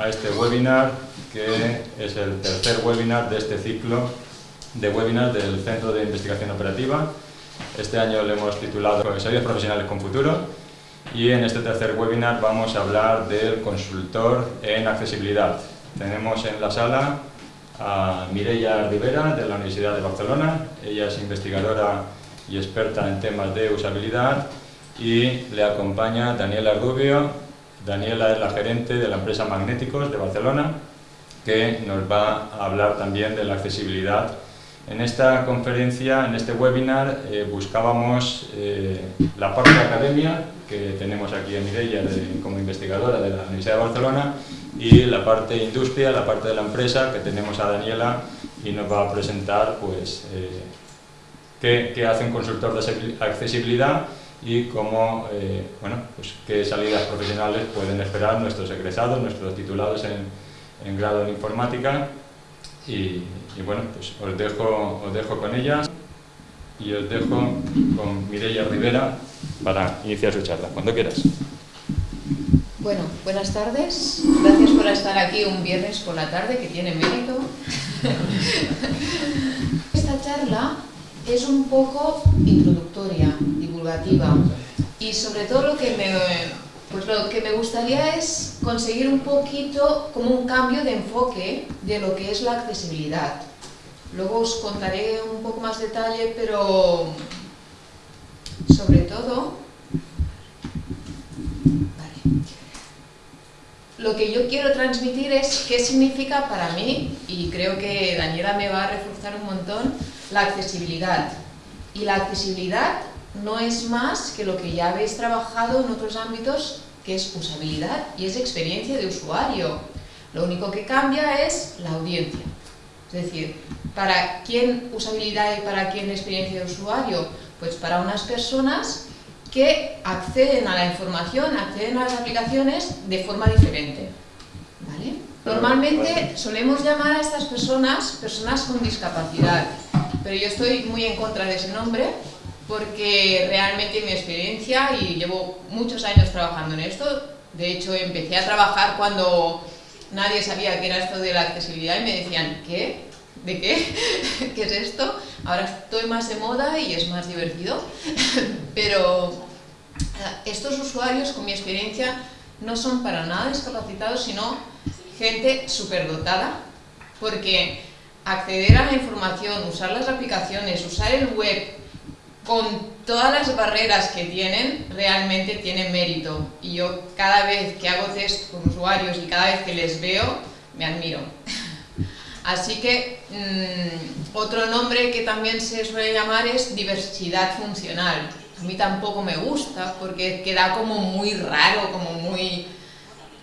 a este webinar que es el tercer webinar de este ciclo de webinars del Centro de Investigación Operativa. Este año le hemos titulado Profesores Profesionales con Futuro y en este tercer webinar vamos a hablar del consultor en accesibilidad. Tenemos en la sala a Mireia Rivera de la Universidad de Barcelona. Ella es investigadora y experta en temas de usabilidad y le acompaña Daniela Rubio. Daniela es la gerente de la empresa Magnéticos de Barcelona que nos va a hablar también de la accesibilidad. En esta conferencia, en este webinar, eh, buscábamos eh, la parte de academia, que tenemos aquí a Mireia como investigadora de la Universidad de Barcelona, y la parte industria, la parte de la empresa, que tenemos a Daniela, y nos va a presentar pues, eh, qué, hace un consultor de accesibilidad y cómo, bueno, pues, qué salidas profesionales pueden esperar nuestros egresados, nuestros titulados en, en grado de informática, y, y bueno, pues os dejo, os dejo con ella y os dejo con Mireia Rivera para iniciar su charla, cuando quieras. Bueno, buenas tardes. Gracias por estar aquí un viernes por la tarde, que tiene mérito. Esta charla es un poco introductoria, y sobre todo lo que me pues lo que me gustaría es conseguir un poquito como un cambio de enfoque de lo que es la accesibilidad. Luego os contaré un poco más detalle, pero sobre todo... Lo que yo quiero transmitir es qué significa para mí, y creo que Daniela me va a reforzar un montón, la accesibilidad. Y la accesibilidad no es más que lo que ya habéis trabajado en otros ámbitos, que es usabilidad y es experiencia de usuario. Lo único que cambia es la audiencia. Es decir, ¿para quién usabilidad y para quién experiencia de usuario? Pues para unas personas que acceden a la información, acceden a las aplicaciones de forma diferente. ¿Vale? Normalmente solemos llamar a estas personas personas con discapacidad, pero yo estoy muy en contra de ese nombre porque realmente mi experiencia, y llevo muchos años trabajando en esto, de hecho empecé a trabajar cuando nadie sabía qué era esto de la accesibilidad y me decían, ¿qué? ¿De qué? ¿Qué es esto? Ahora estoy más de moda y es más divertido, pero eh, estos usuarios, con mi experiencia, no son para nada discapacitados, sino gente superdotada, porque acceder a la información, usar las aplicaciones, usar el web, con todas las barreras que tienen, realmente tienen mérito. Y yo cada vez que hago test con usuarios y cada vez que les veo, me admiro. Así que mm, otro nombre que también se suele llamar es diversidad funcional. A mí tampoco me gusta porque queda como muy raro, como muy...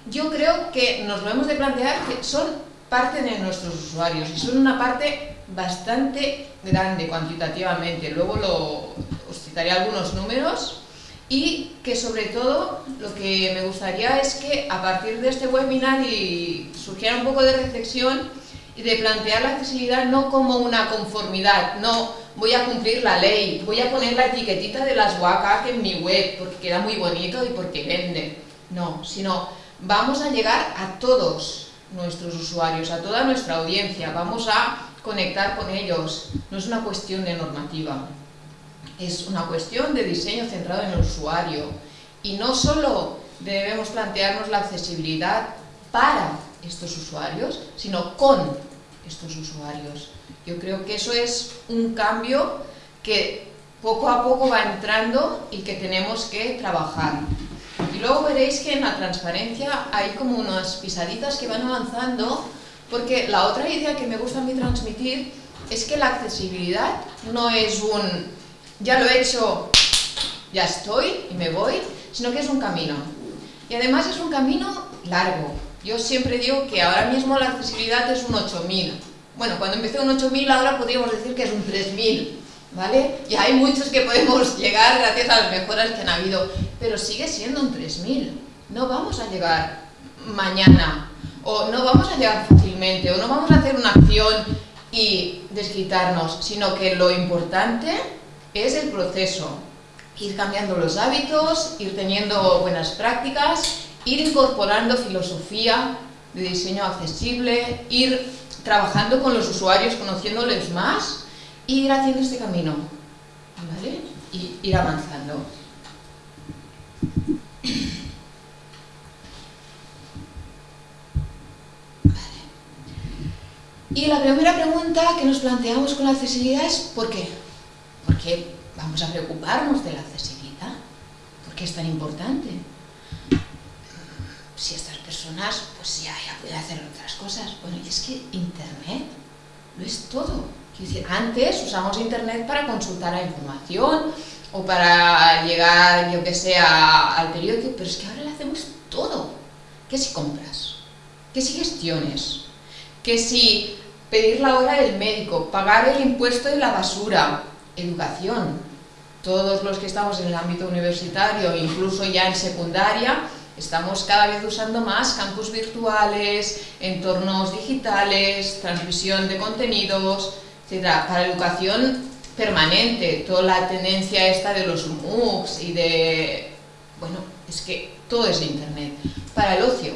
Yo creo que nos lo hemos de plantear que son parte de nuestros usuarios y son una parte bastante grande cuantitativamente, luego lo, os citaré algunos números y que sobre todo lo que me gustaría es que a partir de este webinar y surgiera un poco de reflexión y de plantear la accesibilidad no como una conformidad, no voy a cumplir la ley, voy a poner la etiquetita de las WCAG en mi web porque queda muy bonito y porque vende, no, sino vamos a llegar a todos nuestros usuarios, a toda nuestra audiencia, vamos a conectar con ellos. No es una cuestión de normativa, es una cuestión de diseño centrado en el usuario. Y no solo debemos plantearnos la accesibilidad para estos usuarios, sino con estos usuarios. Yo creo que eso es un cambio que poco a poco va entrando y que tenemos que trabajar. Y luego veréis que en la transparencia hay como unas pisaditas que van avanzando porque la otra idea que me gusta a mí transmitir es que la accesibilidad no es un ya lo he hecho, ya estoy y me voy, sino que es un camino. Y además es un camino largo. Yo siempre digo que ahora mismo la accesibilidad es un 8000. Bueno, cuando empecé un 8000 ahora podríamos decir que es un 3000. ¿Vale? Y hay muchos que podemos llegar gracias a las mejoras que han habido, pero sigue siendo un 3000. No vamos a llegar mañana o no vamos a llegar fácilmente, o no vamos a hacer una acción y desquitarnos, sino que lo importante es el proceso, ir cambiando los hábitos, ir teniendo buenas prácticas, ir incorporando filosofía de diseño accesible, ir trabajando con los usuarios, conociéndoles más, e ir haciendo este camino, ¿vale? Y ir avanzando. Y la primera pregunta que nos planteamos con la accesibilidad es ¿por qué? ¿Por qué vamos a preocuparnos de la accesibilidad? ¿Por qué es tan importante? Si estas personas pues ya, ya pueden hacer otras cosas. Bueno, y es que Internet lo es todo. decir, antes usamos Internet para consultar la información o para llegar, yo que sé, al periódico, pero es que ahora lo hacemos todo. ¿Qué si compras? ¿Qué si gestiones? ¿Qué si pedir la hora del médico, pagar el impuesto de la basura, educación. Todos los que estamos en el ámbito universitario, incluso ya en secundaria, estamos cada vez usando más campus virtuales, entornos digitales, transmisión de contenidos, etc. Para educación permanente, toda la tendencia esta de los MOOCs y de... bueno, es que todo es internet. Para el ocio,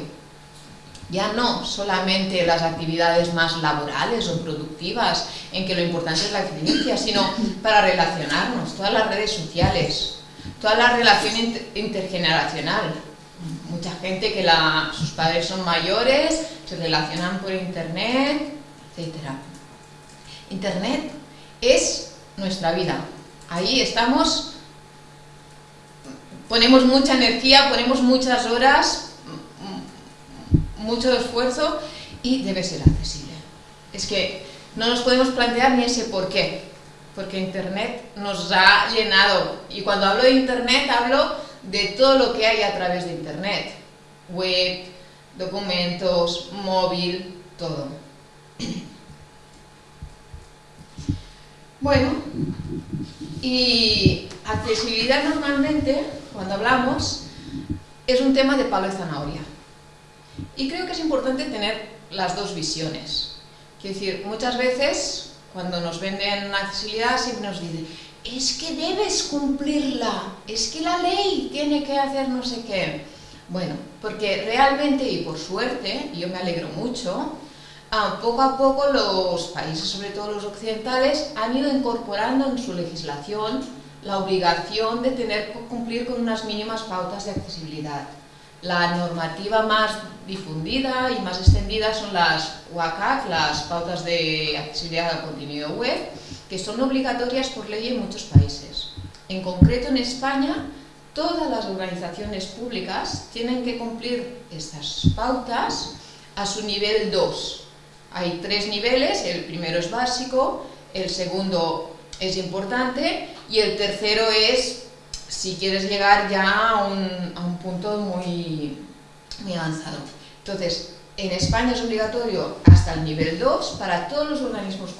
ya no solamente las actividades más laborales o productivas, en que lo importante es la experiencia, sino para relacionarnos, todas las redes sociales, toda la relación intergeneracional. Mucha gente que sus padres son mayores, se relacionan por internet, etc. Internet es nuestra vida. Ahí estamos, ponemos mucha energía, ponemos muchas horas, mucho esfuerzo y debe ser accesible. Es que no nos podemos plantear ni ese por qué, porque Internet nos ha llenado. Y cuando hablo de Internet hablo de todo lo que hay a través de Internet. Web, documentos, móvil, todo. Bueno, y accesibilidad normalmente, cuando hablamos, es un tema de palo y zanahoria. Y creo que es importante tener las dos visiones. Quiero decir, muchas veces cuando nos venden accesibilidad siempre nos dicen es que debes cumplirla, es que la ley tiene que hacer no sé qué. Bueno, porque realmente y por suerte, y yo me alegro mucho, ah, poco a poco los países, sobre todo los occidentales, han ido incorporando en su legislación la obligación de tener que cumplir con unas mínimas pautas de accesibilidad. La normativa más difundida y más extendida son las WCAG, las pautas de accesibilidad al contenido web, que son obligatorias por ley en muchos países. En concreto en España, todas las organizaciones públicas tienen que cumplir estas pautas a su nivel 2. Hay tres niveles, el primero es básico, el segundo es importante y el tercero es si quieres llegar ya a un, punto muy, muy avanzado. Entonces, en España es obligatorio hasta el nivel 2 para todos los organismos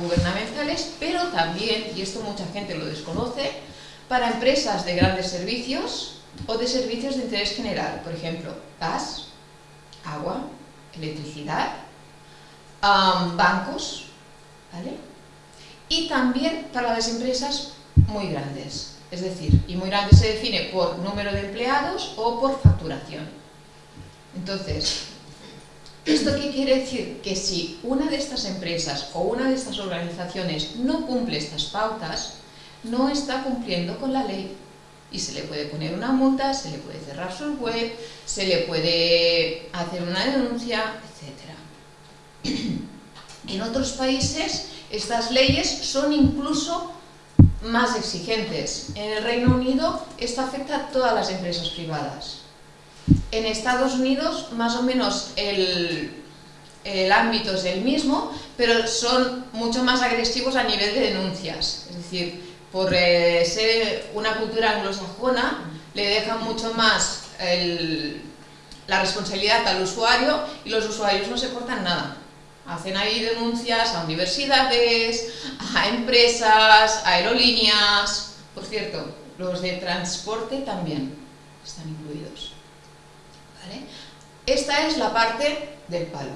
gubernamentales, pero también, y esto mucha gente lo desconoce, para empresas de grandes servicios o de servicios de interés general, por ejemplo, gas, agua, electricidad, bancos, ¿vale? Y también para las empresas muy grandes, es decir, y muy grande se define por número de empleados o por facturación. Entonces, ¿esto qué quiere decir? Que si una de estas empresas o una de estas organizaciones no cumple estas pautas, no está cumpliendo con la ley. Y se le puede poner una multa, se le puede cerrar su web, se le puede hacer una denuncia, etc. En otros países estas leyes son incluso más exigentes. En el Reino Unido esto afecta a todas las empresas privadas. En Estados Unidos más o menos el, ámbito es el mismo, pero son mucho más agresivos a nivel de denuncias. Es decir, por eh, ser una cultura anglosajona, le dejan mucho más la responsabilidad al usuario y los usuarios no se portan nada. Hacen ahí denuncias a universidades, a empresas, a aerolíneas. Por cierto, los de transporte también están incluidos. Esta es la parte del palo.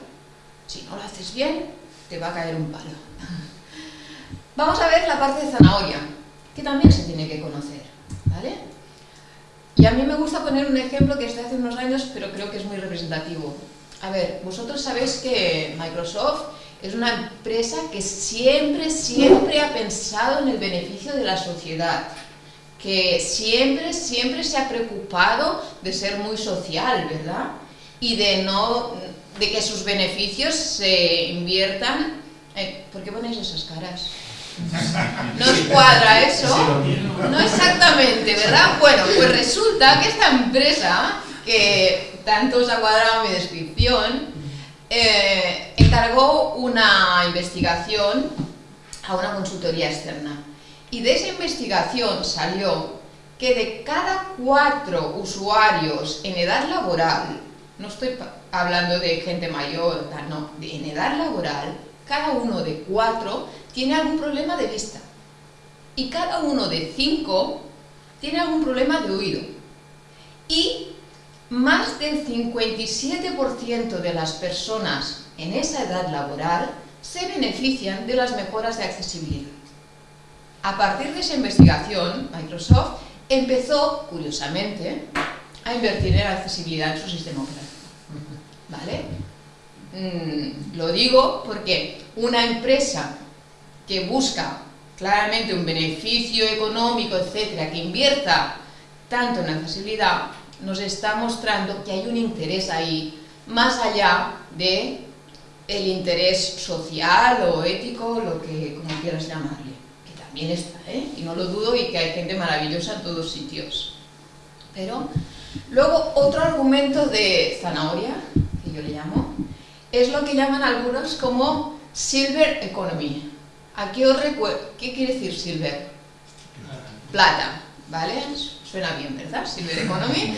Si no lo haces bien, te va a caer un palo. Vamos a ver la parte de zanahoria, que también se tiene que conocer. Y a mí me gusta poner un ejemplo que está hace unos años, pero creo que es muy representativo. A ver, vosotros sabéis que Microsoft es una empresa que siempre, siempre ha pensado en el beneficio de la sociedad, que siempre, siempre se ha preocupado de ser muy social, ¿verdad? Y de no, de que sus beneficios se inviertan. Eh, ¿Por qué ponéis esas caras? ¿No os cuadra eso? No exactamente, ¿verdad? Bueno, pues resulta que esta empresa, que tanto os ha cuadrado mi descripción, eh, encargó una investigación a una consultoría externa. Y de esa investigación salió que de cada cuatro usuarios en edad laboral, no estoy hablando de gente mayor, no, en edad laboral, cada uno de cuatro tiene algún problema de vista y cada uno de cinco tiene algún problema de oído. Y más del 57% de las personas en esa edad laboral se benefician de las mejoras de accesibilidad. A partir de esa investigación, Microsoft empezó, curiosamente, a invertir en la accesibilidad en su sistema operativo. ¿Vale? Mm, lo digo porque una empresa que busca claramente un beneficio económico, etcétera, que invierta tanto en accesibilidad, nos está mostrando que hay un interés ahí, más allá de el interés social o ético, lo que como quieras llamarle, que también está, ¿eh? y no lo dudo, y que hay gente maravillosa en todos sitios. Pero, luego, otro argumento de zanahoria, que yo le llamo, es lo que llaman algunos como Silver Economy. Aquí os recuerdo, ¿qué quiere decir Silver? Plata, ¿vale? Suena bien, ¿verdad? Silver Economy.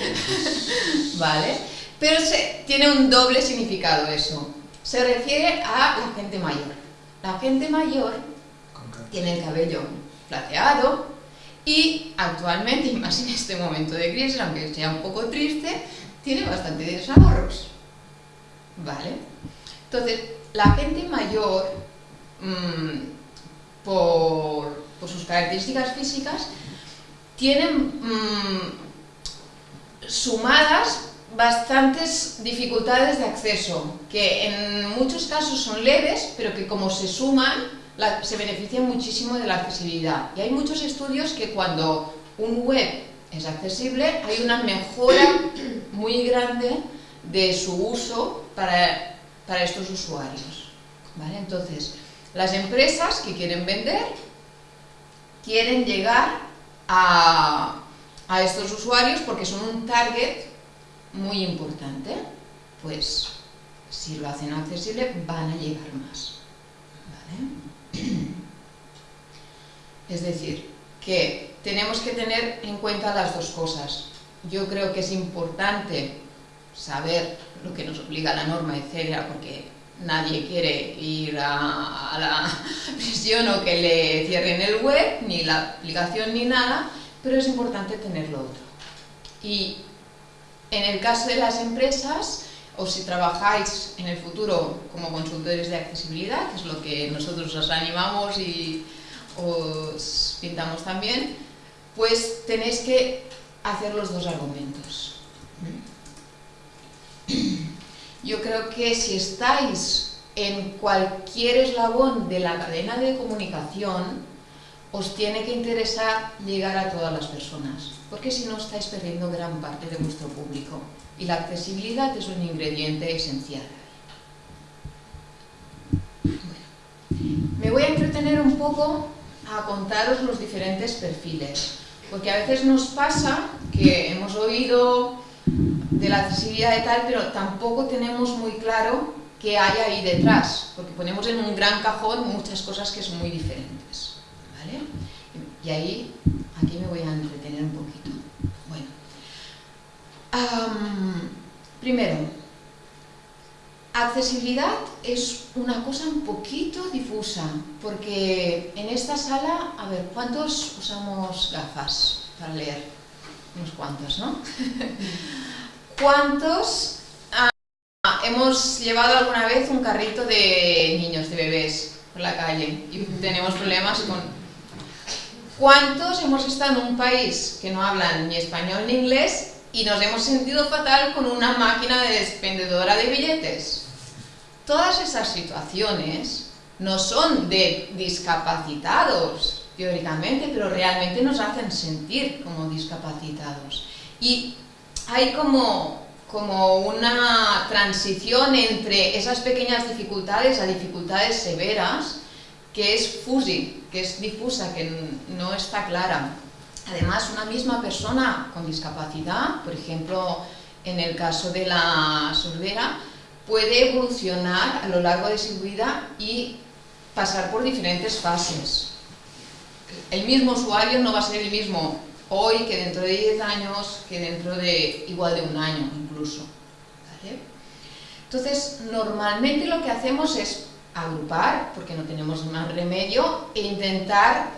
¿Vale? Pero se, tiene un doble significado eso. Se refiere a la gente mayor. La gente mayor tiene el cabello plateado y actualmente, y más en este momento de crisis, aunque sea un poco triste, tiene bastantes ahorros. ¿Vale? Entonces, la gente mayor, mmm, por, por, sus características físicas, tienen mmm, sumadas bastantes dificultades de acceso, que en muchos casos son leves, pero que como se suman, se benefician muchísimo de la accesibilidad. Y hay muchos estudios que cuando un web es accesible, hay una mejora muy grande de su uso para, para estos usuarios. Entonces, las empresas que quieren vender quieren llegar a, estos usuarios porque son un target muy importante. Pues, si lo hacen accesible, van a llegar más. Es decir, que tenemos que tener en cuenta las dos cosas. Yo creo que es importante saber lo que nos obliga la norma, etcétera, porque nadie quiere ir a, la prisión o que le cierren el web, ni la aplicación ni nada, pero es importante tenerlo otro. Y en el caso de las empresas, o si trabajáis en el futuro como consultores de accesibilidad, que es lo que nosotros os animamos y os pintamos también, pues tenéis que hacer los dos argumentos. Yo creo que si estáis en cualquier eslabón de la cadena de comunicación, os tiene que interesar llegar a todas las personas, porque si no estáis perdiendo gran parte de vuestro público. Y la accesibilidad es un ingrediente esencial. Me voy a entretener un poco a contaros los diferentes perfiles, porque a veces nos pasa que hemos oído de la accesibilidad y tal, pero tampoco tenemos muy claro qué hay ahí detrás, porque ponemos en un gran cajón muchas cosas que son muy diferentes. ¿vale? Y ahí, aquí me voy a entretener un poquito. Bueno, um, primero, accesibilidad es una cosa un poquito difusa, porque en esta sala, a ver, ¿cuántos usamos gafas para leer? Unos cuantos, ¿no? ¿Cuántos uh, hemos llevado alguna vez un carrito de niños, de bebés, por la calle y tenemos problemas con ¿Cuántos hemos estado en un país que no hablan ni español ni inglés y nos hemos sentido fatal con una máquina de expendedora de billetes. Todas esas situaciones no son de discapacitados, teóricamente, pero realmente nos hacen sentir como discapacitados. Y hay como, como una transición entre esas pequeñas dificultades a dificultades severas, que es fusi, que es difusa, que no está clara. Además, una misma persona con discapacidad, por ejemplo, en el caso de la sordera, puede evolucionar a lo largo de su vida y pasar por diferentes fases. El mismo usuario no va a ser el mismo hoy que dentro de 10 años, que dentro de igual de un año incluso. Entonces, normalmente lo que hacemos es agrupar, porque no tenemos más remedio, e intentar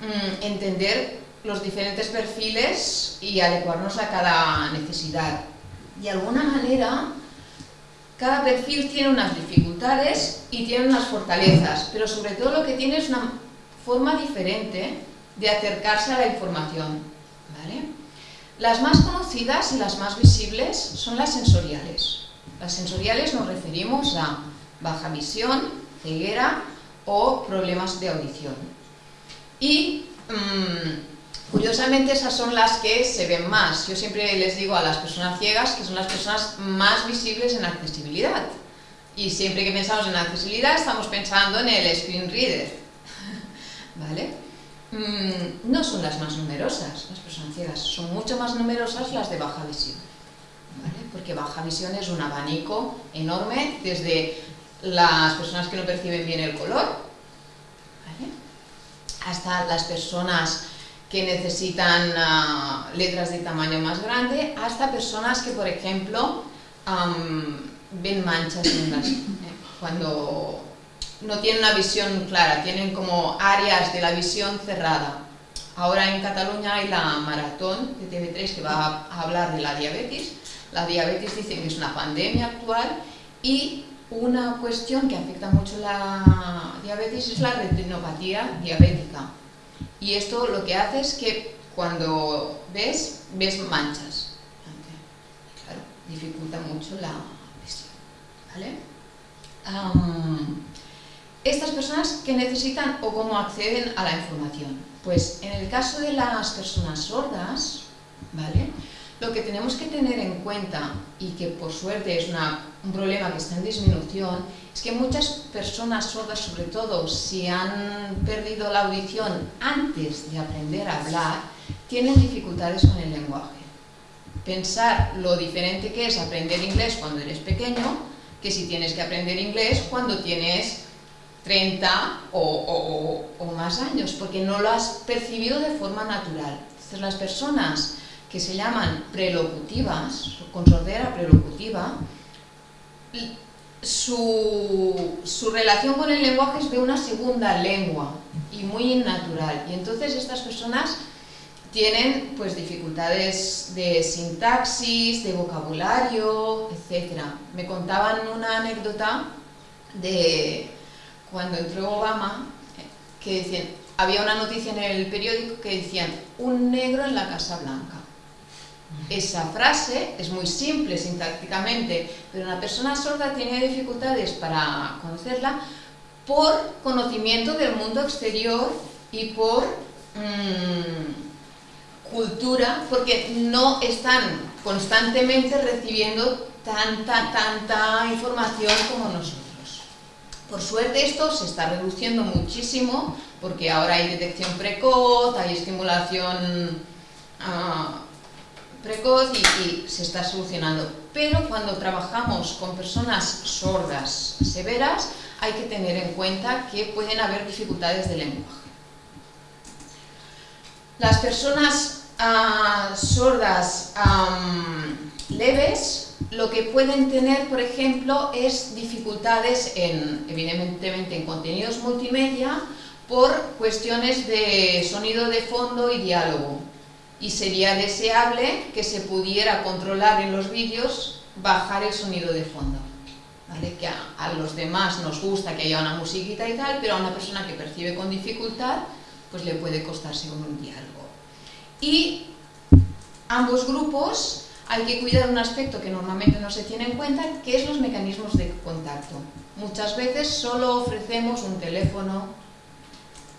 mm, entender los diferentes perfiles y adecuarnos a cada necesidad. De alguna manera, cada perfil tiene unas dificultades y tiene unas fortalezas, pero sobre todo lo que tiene es una forma diferente de acercarse a la información. Las más conocidas y las más visibles son las sensoriales. Las sensoriales nos referimos a baja visión, ceguera o problemas de audición. Y mm, curiosamente esas son las que se ven más. Yo siempre les digo a las personas ciegas que son las personas más visibles en accesibilidad. Y siempre que pensamos en accesibilidad estamos pensando en el screen reader. ¿Vale? Mm, no son las más numerosas, las personas ciegas. Son mucho más numerosas las de baja visión. Porque baja visión es un abanico enorme desde las personas que no perciben bien el color, hasta las personas que necesitan ah, letras de tamaño más grande, hasta personas que, por ejemplo, ven manchas en las, eh, no tienen una visión clara, tienen como áreas de la visión cerrada. Ahora en Cataluña hay la maratón de TV3 que va a hablar de la diabetes. La diabetes dicen que es una pandemia actual y una cuestión que afecta mucho la diabetes es la retinopatía diabética. Y esto lo que hace es que cuando ves, ves manchas. Claro, dificulta mucho la visión. Estas personas que necesitan o cómo acceden a la información. Pues en el caso de las personas sordas, ¿vale? Lo que tenemos que tener en cuenta, y que por suerte es un problema que está en disminución, es que muchas personas sordas, sobre todo si han perdido la audición antes de aprender a hablar, tienen dificultades con el lenguaje. Pensar lo diferente que es aprender inglés cuando eres pequeño, que si tienes que aprender inglés cuando tienes 30 o, o más años, porque no lo has percibido de forma natural. Entonces las personas que se llaman prelocutivas, con sordera prelocutiva, su, su, relación con el lenguaje es de una segunda lengua y muy natural. Y entonces estas personas tienen pues dificultades de sintaxis, de vocabulario, etc. Me contaban una anécdota de cuando entró Obama, que decían, había una noticia en el periódico que decían un negro en la Casa Blanca. Esa frase es muy simple sintácticamente, pero una persona sorda tiene dificultades para conocerla por conocimiento del mundo exterior y por mm, cultura, porque no están constantemente recibiendo tanta, tanta información como nosotros. Por suerte esto se está reduciendo muchísimo, porque ahora hay detección precoz, hay estimulación... Ah, precoz y, se está solucionando. Pero cuando trabajamos con personas sordas severas, hay que tener en cuenta que pueden haber dificultades de lenguaje. Las personas ah, sordas leves lo que pueden tener, por ejemplo, es dificultades en, evidentemente, en contenidos multimedia por cuestiones de sonido de fondo y diálogo y sería deseable que se pudiera controlar en los vídeos bajar el sonido de fondo. ¿vale? Que a, los demás nos gusta que haya una musiquita y tal, pero a una persona que percibe con dificultad, pues le puede costar según un diálogo. Y ambos grupos hay que cuidar un aspecto que normalmente no se tiene en cuenta, que es los mecanismos de contacto. Muchas veces solo ofrecemos un teléfono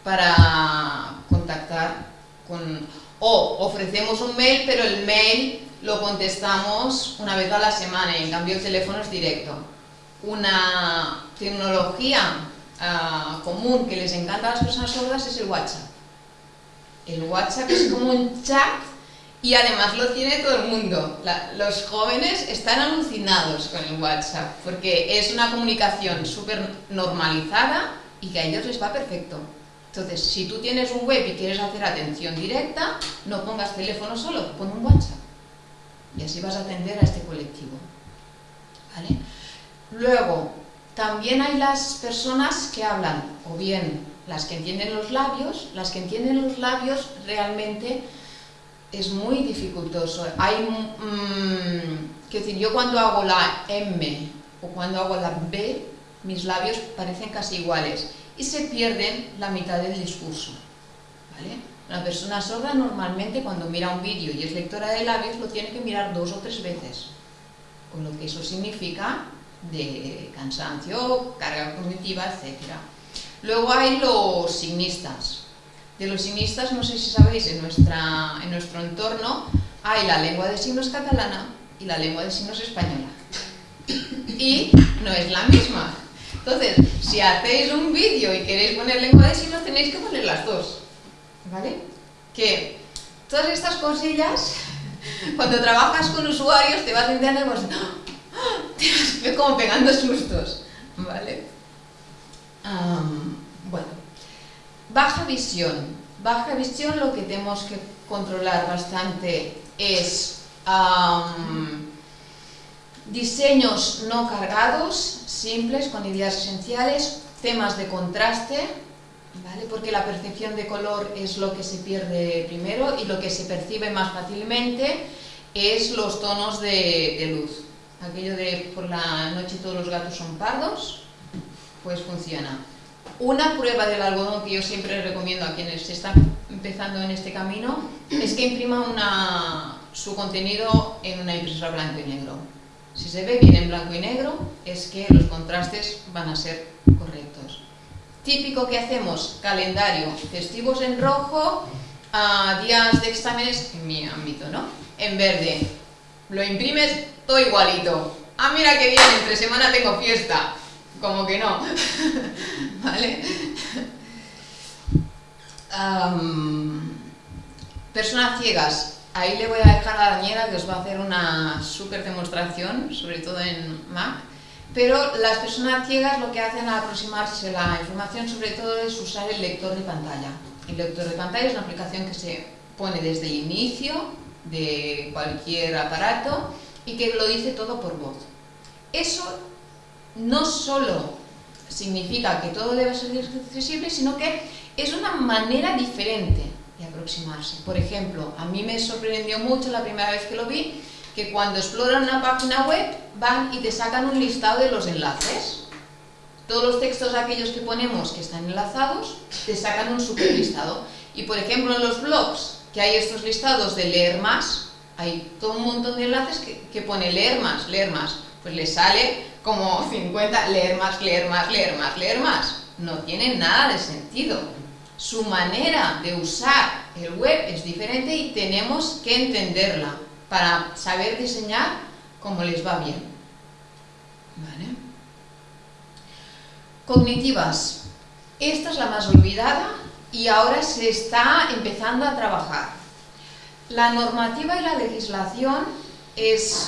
para contactar con... O ofrecemos un mail, pero el mail lo contestamos una vez a la semana y en cambio el teléfono es directo. Una tecnología ah, común que les encanta a las personas sordas es el WhatsApp. El WhatsApp es como un chat y además lo tiene todo el mundo. los jóvenes están alucinados con el WhatsApp porque es una comunicación súper normalizada y que a ellos les va perfecto. Entonces, si tú tienes un web y quieres hacer atención directa, no pongas teléfono solo, pon un WhatsApp. Y así vas a atender a este colectivo. ¿Vale? Luego, también hay las personas que hablan, o bien las que entienden los labios, las que entienden los labios realmente es muy dificultoso. Hay, mm, que decir, yo cuando hago la M o cuando hago la B, mis labios parecen casi iguales y se pierden la mitad del discurso. ¿vale? Una persona sorda normalmente cuando mira un vídeo y es lectora de labios lo tiene que mirar dos o tres veces, con lo que eso significa de cansancio, carga cognitiva, etc. Luego hay los signistas, de los signistas, no sé si sabéis, en, nuestra, en nuestro entorno hay la lengua de signos catalana y la lengua de signos española. Y no es la misma. Entonces, si hacéis un vídeo y queréis poner lengua de signos, tenéis que poner las dos. ¿Vale? Que todas estas cosillas, cuando trabajas con usuarios, te vas enterando y vas, te vas como pegando sustos. ¿Vale? bueno. Baja visión. Baja visión lo que tenemos que controlar bastante es diseños no cargados, simples, con ideas esenciales, temas de contraste, ¿vale? porque la percepción de color es lo que se pierde primero y lo que se percibe más fácilmente es los tonos de, de luz. Aquello de por la noche todos los gatos son pardos, pues funciona. Una prueba del algodón que yo siempre recomiendo a quienes están empezando en este camino es que imprima su contenido en una impresora blanco y negro. Si se ve bien en blanco y negro, es que los contrastes van a ser correctos. Típico que hacemos, calendario, festivos en rojo, días de exámenes, en mi ámbito, ¿no? En verde. Lo imprimes todo igualito. Ah, mira qué bien, entre semana tengo fiesta como que no, ¿vale? personas ciegas, ahí le voy a dejar a Daniela que os va a hacer una súper demostración, sobre todo en Mac, pero las personas ciegas lo que hacen al aproximarse la información sobre todo es usar el lector de pantalla. El lector de pantalla es una aplicación que se pone desde el inicio de cualquier aparato y que lo dice todo por voz. Eso no solo significa que todo debe ser accesible, sino que es una manera diferente de aproximarse. Por ejemplo, a mí me sorprendió mucho la primera vez que lo vi, que cuando exploran una página web van y te sacan un listado de los enlaces. Todos los textos aquellos que ponemos que están enlazados, te sacan un super listado. Y por ejemplo en los blogs, que hay estos listados de leer más, hay todo un montón de enlaces que, que pone leer más, leer más. Pues le sale como 50, leer más, leer más, leer más, leer más. No tiene nada de sentido. Su manera de usar el web es diferente y tenemos que entenderla para saber diseñar como les va bien. Cognitivas. Esta es la más olvidada y ahora se está empezando a trabajar. La normativa y la legislación es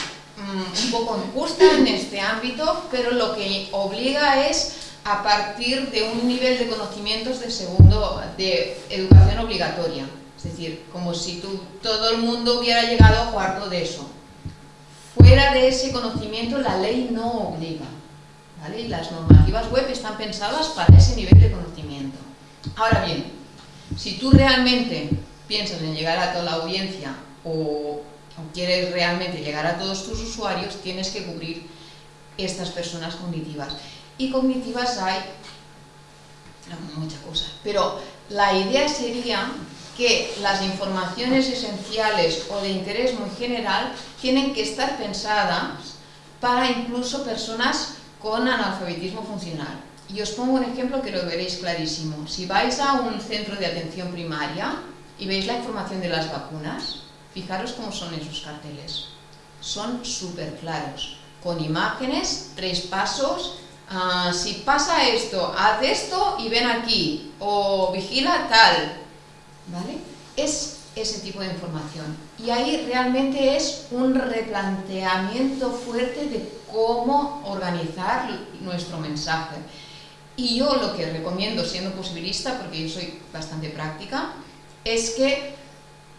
un poco injusta en este ámbito, pero lo que obliga es a partir de un nivel de conocimientos de segundo, de educación obligatoria. Es decir, como si todo el mundo hubiera llegado a cuarto de eso. Fuera de ese conocimiento la ley no obliga. ¿vale? Y las normativas web están pensadas para ese nivel de conocimiento. Ahora bien, si tú realmente piensas en llegar a toda la audiencia o quieres realmente llegar a todos tus usuarios, tienes que cubrir estas personas cognitivas. Y cognitivas hay muchas cosas, pero la idea sería que las informaciones esenciales o de interés muy general tienen que estar pensadas para incluso personas con analfabetismo funcional. Y os pongo un ejemplo que lo veréis clarísimo. Si vais a un centro de atención primaria y veis la información de las vacunas, fijaros cómo son esos carteles. Son súper claros, con imágenes, tres pasos, ah, si pasa esto, haz esto y ven aquí, o vigila tal, ¿vale? Es ese tipo de información. Y ahí realmente es un replanteamiento fuerte de cómo organizar nuestro mensaje. Y yo lo que recomiendo, siendo posibilista, porque yo soy bastante práctica, es que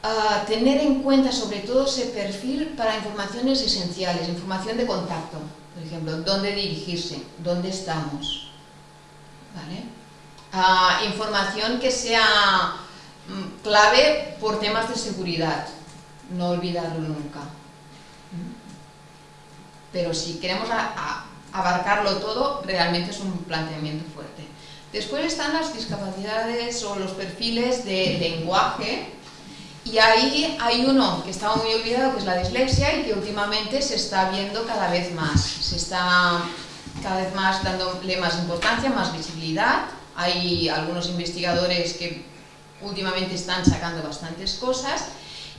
ah, tener en cuenta sobre todo ese perfil para informaciones esenciales, información de contacto, por ejemplo, dónde dirigirse, dónde estamos, ¿vale? Ah, información que sea mm, clave por temas de seguridad, no olvidarlo nunca. Pero si queremos abarcarlo todo, realmente es un planteamiento fuerte. Después están las discapacidades o los perfiles de lenguaje, y ahí hay uno que estaba muy olvidado, que es la dislexia, y que últimamente se está viendo cada vez más. Se está cada vez más dándole más importancia, más visibilidad. Hay algunos investigadores que últimamente están sacando bastantes cosas,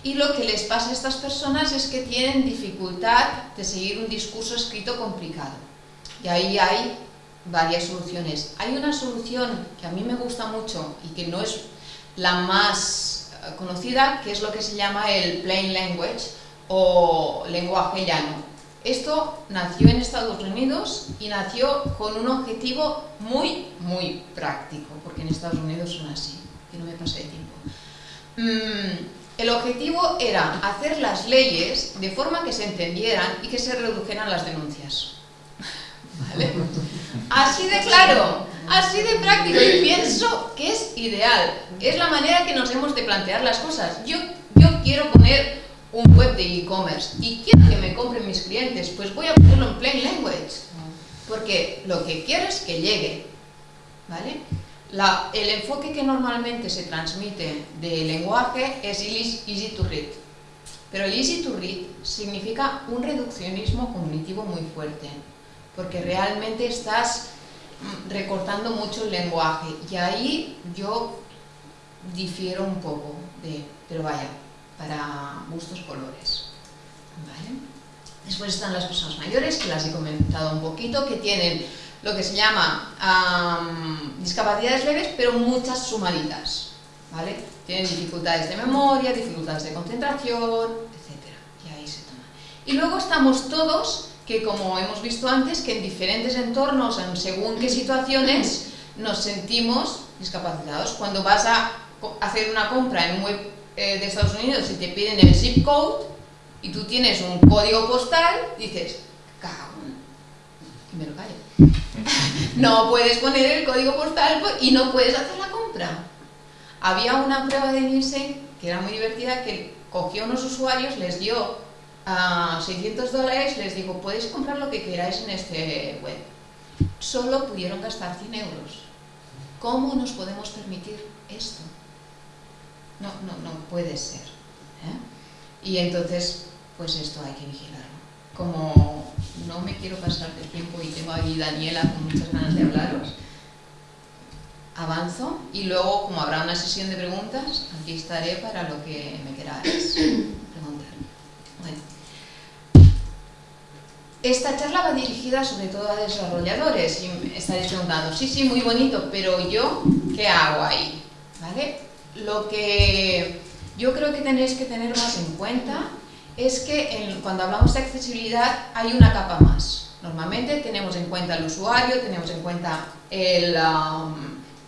y lo que les pasa a estas personas es que tienen dificultad de seguir un discurso escrito complicado. Y ahí hay varias soluciones. Hay una solución que a mí me gusta mucho y que no es la más conocida, que es lo que se llama el plain language o lenguaje llano. Esto nació en Estados Unidos y nació con un objetivo muy, muy práctico, porque en Estados Unidos son así, que no me pase de tiempo. Mm, el objetivo era hacer las leyes de forma que se entendieran y que se redujeran las denuncias. Así de claro, así de práctico y pienso que es ideal. Es la manera que nos hemos de plantear las cosas. Yo, yo quiero poner un web de e-commerce y quiero que me compren mis clientes, pues voy a ponerlo en plain language. Porque lo que quiero es que llegue. ¿Vale? el enfoque que normalmente se transmite del lenguaje es easy to read. Pero el easy to read significa un reduccionismo cognitivo muy fuerte, porque realmente estás recortando mucho el lenguaje y ahí yo difiero un poco de, pero vaya, para gustos colores. Después están las personas mayores, que las he comentado un poquito, que tienen lo que se llama discapacidades leves, pero muchas sumaditas, ¿vale? Tienen dificultades de memoria, dificultades de concentración, etc. Y ahí se toma. Y luego estamos todos, que como hemos visto antes, que en diferentes entornos, en según qué situaciones, nos sentimos discapacitados. Cuando vas a hacer una compra en un web eh, de Estados Unidos y te piden el zip code, y tú tienes un código postal, dices, cago, y me lo callo. no puedes poner el código postal y no puedes hacer la compra. Había una prueba de Nielsen que era muy divertida, que cogió unos usuarios, les dio a 600 dólares, les dijo, podéis comprar lo que queráis en este web. Solo pudieron gastar 100 euros. ¿Cómo nos podemos permitir esto? No, no, no puede ser. ¿eh? Y entonces, pues esto hay que vigilarlo como no me quiero pasar de tiempo y tengo aquí Daniela con muchas ganas de hablaros, avanzo y luego, como habrá una sesión de preguntas, aquí estaré para lo que me queráis preguntar. Bueno. Esta charla va dirigida sobre todo a desarrolladores y me estaréis preguntando, sí, sí, muy bonito, pero yo, ¿qué hago ahí? ¿Vale? Lo que yo creo que tenéis que tener más en cuenta es que cuando hablamos de accesibilidad hay una capa más. Normalmente tenemos en cuenta el usuario, tenemos en cuenta el, um,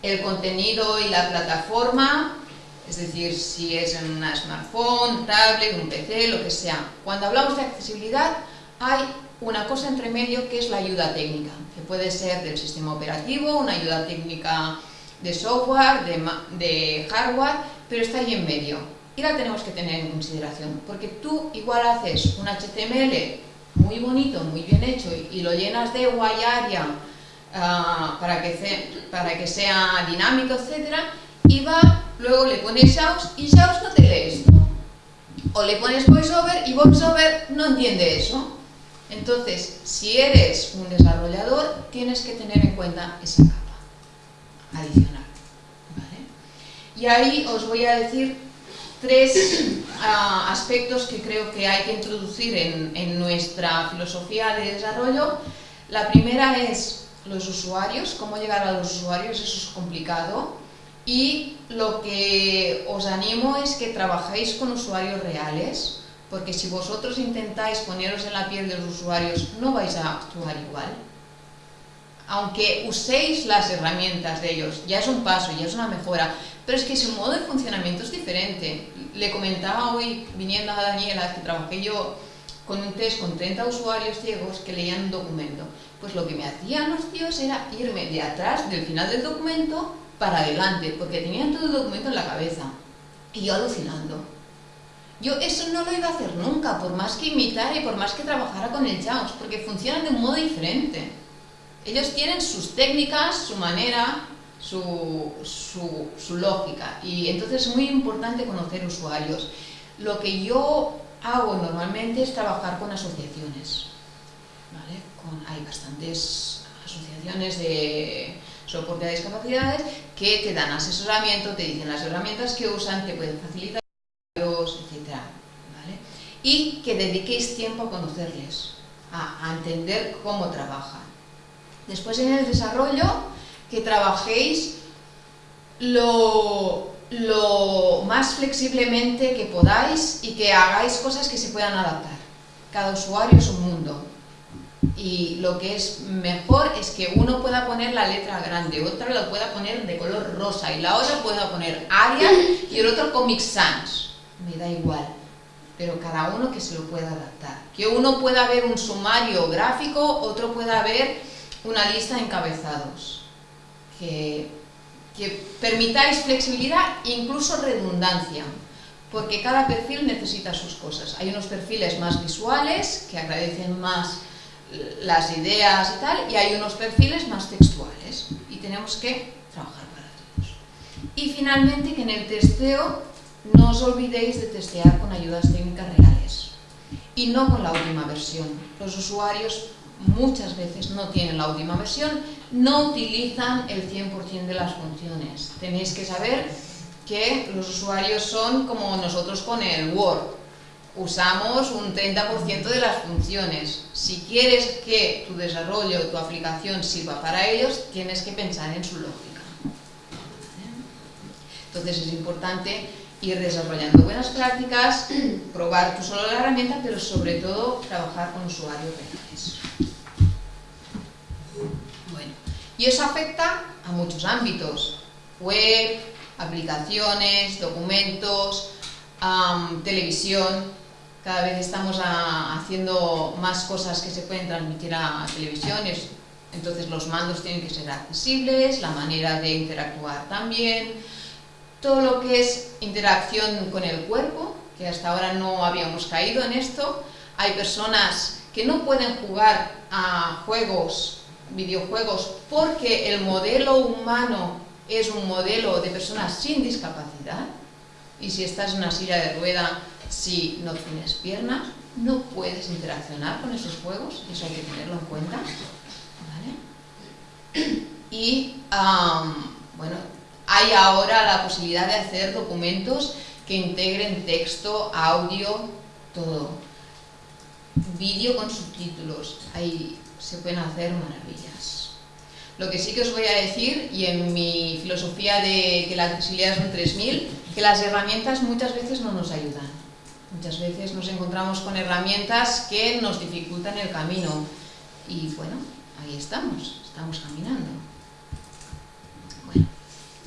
el contenido y la plataforma, es decir, si es en una smartphone, tablet, un PC, lo que sea. Cuando hablamos de accesibilidad hay una cosa entre medio que es la ayuda técnica, que puede ser del sistema operativo, una ayuda técnica de software, de, hardware, pero está ahí en medio y la tenemos que tener en consideración, porque tú igual haces un HTML muy bonito, muy bien hecho y, lo llenas de guay uh, para, que sea dinámico, etcétera, y va luego le pones JAWS y JAWS no te lee esto. O le pones VoiceOver y VoiceOver no entiende eso. Entonces, si eres un desarrollador, tienes que tener en cuenta esa capa adicional. Y ahí os voy a decir tres ah, aspectos que creo que hay que introducir en, en nuestra filosofía de desarrollo. La primera es los usuarios, cómo llegar a los usuarios, eso es complicado. Y lo que os animo es que trabajéis con usuarios reales, porque si vosotros intentáis poneros en la piel de los usuarios, no vais a actuar igual. Aunque uséis las herramientas de ellos, ya es un paso, ya es una mejora, pero es que su modo de funcionamiento es diferente. Le comentaba hoy, viniendo a Daniela, que trabajé yo con un test con 30 usuarios ciegos que leían un documento. Pues lo que me hacían los tíos era irme de atrás del final del documento para adelante, porque tenían todo el documento en la cabeza. Y yo alucinando. Yo eso no lo iba a hacer nunca, por más que imitara y por más que trabajara con el JAWS, porque funcionan de un modo diferente. Ellos tienen sus técnicas, su manera, su, su, lógica, y entonces es muy importante conocer usuarios. Lo que yo hago normalmente es trabajar con asociaciones. hay bastantes asociaciones de soporte a discapacidades que te dan asesoramiento, te dicen las herramientas que usan, te pueden facilitar. Y que dediquéis tiempo a conocerles, a, entender cómo trabajan. Después en el desarrollo, que trabajéis lo, lo más flexiblemente que podáis y que hagáis cosas que se puedan adaptar. Cada usuario es un mundo. Y lo que es mejor es que uno pueda poner la letra grande, otro lo pueda poner de color rosa y la otra pueda poner Arial y el otro Comic Sans. Me da igual, pero cada uno que se lo pueda adaptar. Que uno pueda ver un sumario gráfico, otro pueda ver una lista de encabezados. Que que permitáis flexibilidad e incluso redundancia, porque cada perfil necesita sus cosas. Hay unos perfiles más visuales, que agradecen más las ideas y tal, y hay unos perfiles más textuales, y tenemos que trabajar para todos. Y finalmente, que en el testeo no os olvidéis de testear con ayudas técnicas reales, y no con la última versión. Los usuarios muchas veces no tienen la última versión, no utilizan el 100% de las funciones. Tenéis que saber que los usuarios son como nosotros con el Word. Usamos un 30% de las funciones. Si quieres que tu desarrollo, tu aplicación sirva para ellos, tienes que pensar en su lógica. Entonces es importante ir desarrollando buenas prácticas, probar tú solo la herramienta, pero sobre todo trabajar con usuarios reales. Y eso afecta a muchos ámbitos, web, aplicaciones, documentos, televisión. Cada vez estamos haciendo más cosas que se pueden transmitir a, televisión, entonces los mandos tienen que ser accesibles, la manera de interactuar también, todo lo que es interacción con el cuerpo, que hasta ahora no habíamos caído en esto. Hay personas que no pueden jugar a juegos videojuegos porque el modelo humano es un modelo de personas sin discapacidad y si estás en una silla de rueda, si no tienes piernas, no puedes interaccionar con esos juegos, eso hay que tenerlo en cuenta. Y bueno, hay ahora la posibilidad de hacer documentos que integren texto, audio, todo. Vídeo con subtítulos. Hay se pueden hacer maravillas. Lo que sí que os voy a decir, y en mi filosofía de que la accesibilidad es un 3000, que las herramientas muchas veces no nos ayudan. Muchas veces nos encontramos con herramientas que nos dificultan el camino. Y bueno, ahí estamos, estamos caminando.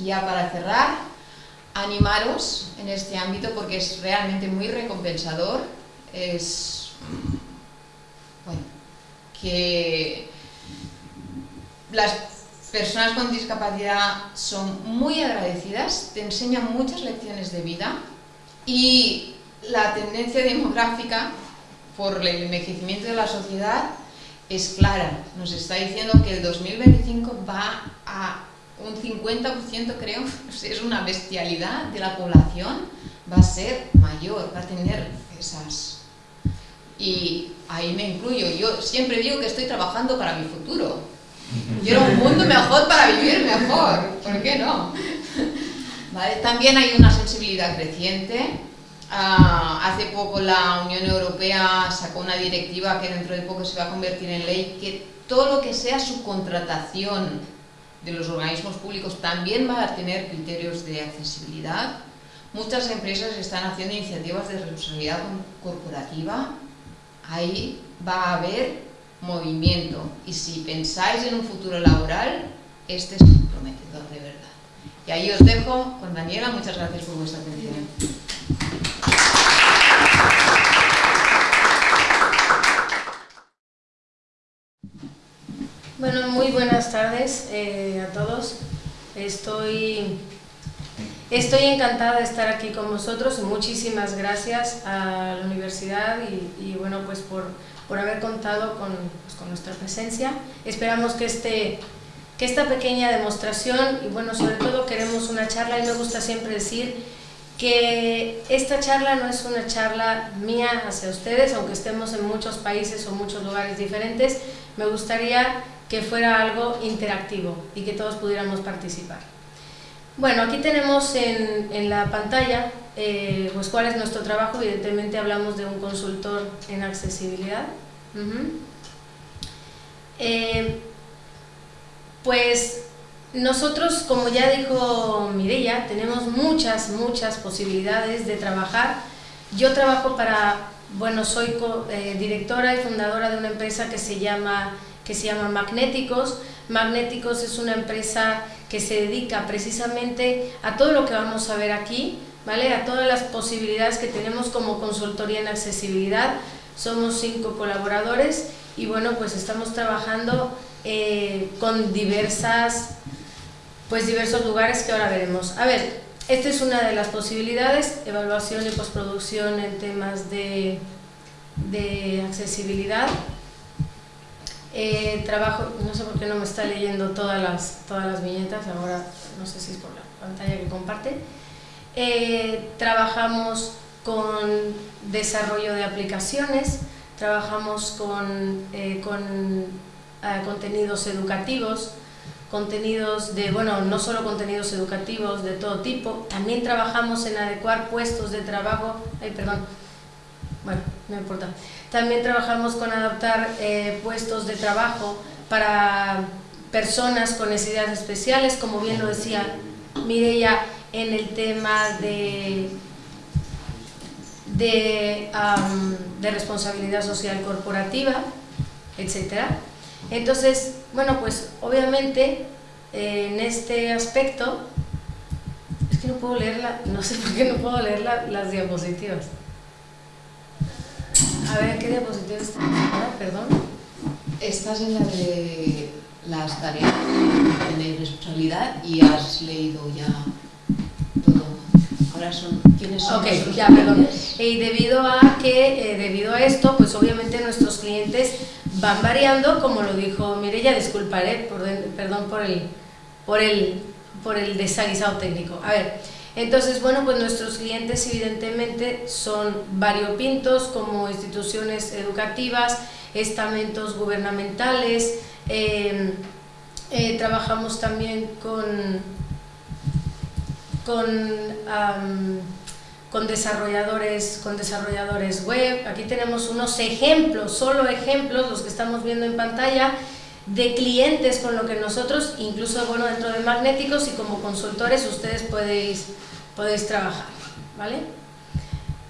Bueno, ya para cerrar, animaros en este ámbito porque es realmente muy recompensador. Es, bueno, que las personas con discapacidad son muy agradecidas, te enseñan muchas lecciones de vida y la tendencia demográfica por el envejecimiento de la sociedad es clara. Nos está diciendo que el 2025 va a un 50% creo, es una bestialidad de la población, va a ser mayor, va a tener esas... Y ahí me incluyo, yo siempre digo que estoy trabajando para mi futuro. Quiero un mundo mejor para vivir mejor, ¿por qué no? También hay una sensibilidad creciente. Ah, hace poco la Unión Europea sacó una directiva que dentro de poco se va a convertir en ley, que todo lo que sea subcontratación de los organismos públicos también va a tener criterios de accesibilidad. Muchas empresas están haciendo iniciativas de responsabilidad corporativa. Ahí va a haber movimiento. Y si pensáis en un futuro laboral, este es prometedor de verdad. Y ahí os dejo con Daniela. Muchas gracias por vuestra atención. Bueno, muy buenas tardes eh, a todos. Estoy, estoy encantada de estar aquí con vosotros. Muchísimas gracias a la universidad y, bueno, pues por, por haber contado con, pues, con, nuestra presencia. Esperamos que, este, que esta pequeña demostración, y bueno, sobre todo queremos una charla, y me gusta siempre decir que esta charla no es una charla mía hacia ustedes, aunque estemos en muchos países o muchos lugares diferentes, me gustaría que fuera algo interactivo y que todos pudiéramos participar. Bueno, aquí tenemos en, en la pantalla eh, pues cuál es nuestro trabajo, evidentemente hablamos de un consultor en accesibilidad. Eh, pues nosotros, como ya dijo Mireia, tenemos muchas, muchas posibilidades de trabajar. Yo trabajo para, bueno, soy eh, directora y fundadora de una empresa que se llama que se llama Magnéticos. Magnéticos es una empresa que se dedica precisamente a todo lo que vamos a ver aquí, ¿vale? a todas las posibilidades que tenemos como consultoría en accesibilidad. Somos cinco colaboradores y bueno, pues estamos trabajando eh, con diversas, pues diversos lugares que ahora veremos. A ver, esta es una de las posibilidades, evaluación y postproducción en temas de, de accesibilidad. Eh, trabajo, no sé por qué no me está leyendo todas las, todas las viñetas, ahora no sé si es por la pantalla que comparte. Eh, trabajamos con desarrollo de aplicaciones, trabajamos con, eh, con contenidos educativos, contenidos de, bueno, no solo contenidos educativos de todo tipo, también trabajamos en adecuar puestos de trabajo, ay, perdón, no importa, también trabajamos con adaptar eh, puestos de trabajo para personas con necesidades especiales, como bien lo decía Mireia en el tema de, de, de responsabilidad social corporativa, etc. Entonces, bueno, pues obviamente en este aspecto, es que no puedo leerla, no sé por qué no puedo leer las diapositivas. A ver, ¿qué diapositiva está? Perdón. Estás en la de las tareas de responsabilidad y has leído ya todo. Ahora son, ¿quiénes son? Ok, ya, perdón. Y debido a que, eh, debido a esto, pues obviamente nuestros clientes van variando, como lo dijo Mireya, disculparé, por, perdón por el, por el, por el desaguisado técnico. A ver, entonces, bueno, pues nuestros clientes evidentemente son variopintos como instituciones educativas, estamentos gubernamentales, em, eh, trabajamos también con, con, con, desarrolladores, con desarrolladores web. Aquí tenemos unos ejemplos, solo ejemplos, los que estamos viendo en pantalla, de clientes con lo que nosotros, incluso bueno, dentro de Magnéticos y como consultores, ustedes podéis, podéis trabajar, ¿vale?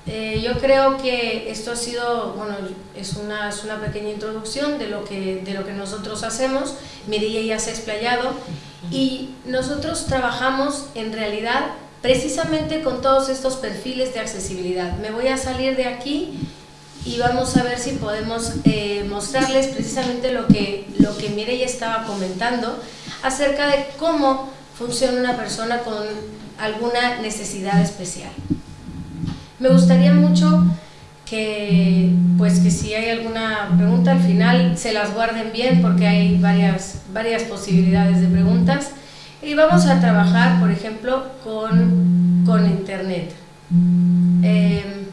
Eh, yo creo que esto ha sido, bueno, es una, es una pequeña introducción de lo, que, de lo que nosotros hacemos, Mireia ya se ha explayado, y nosotros trabajamos en realidad precisamente con todos estos perfiles de accesibilidad. Me voy a salir de aquí y vamos a ver si podemos eh, mostrarles precisamente lo que, lo que estaba comentando acerca de cómo funciona una persona con alguna necesidad especial. Me gustaría mucho que, pues que si hay alguna pregunta al final se las guarden bien porque hay varias, varias posibilidades de preguntas Y vamos a trabajar, por ejemplo, con, con Internet. Em,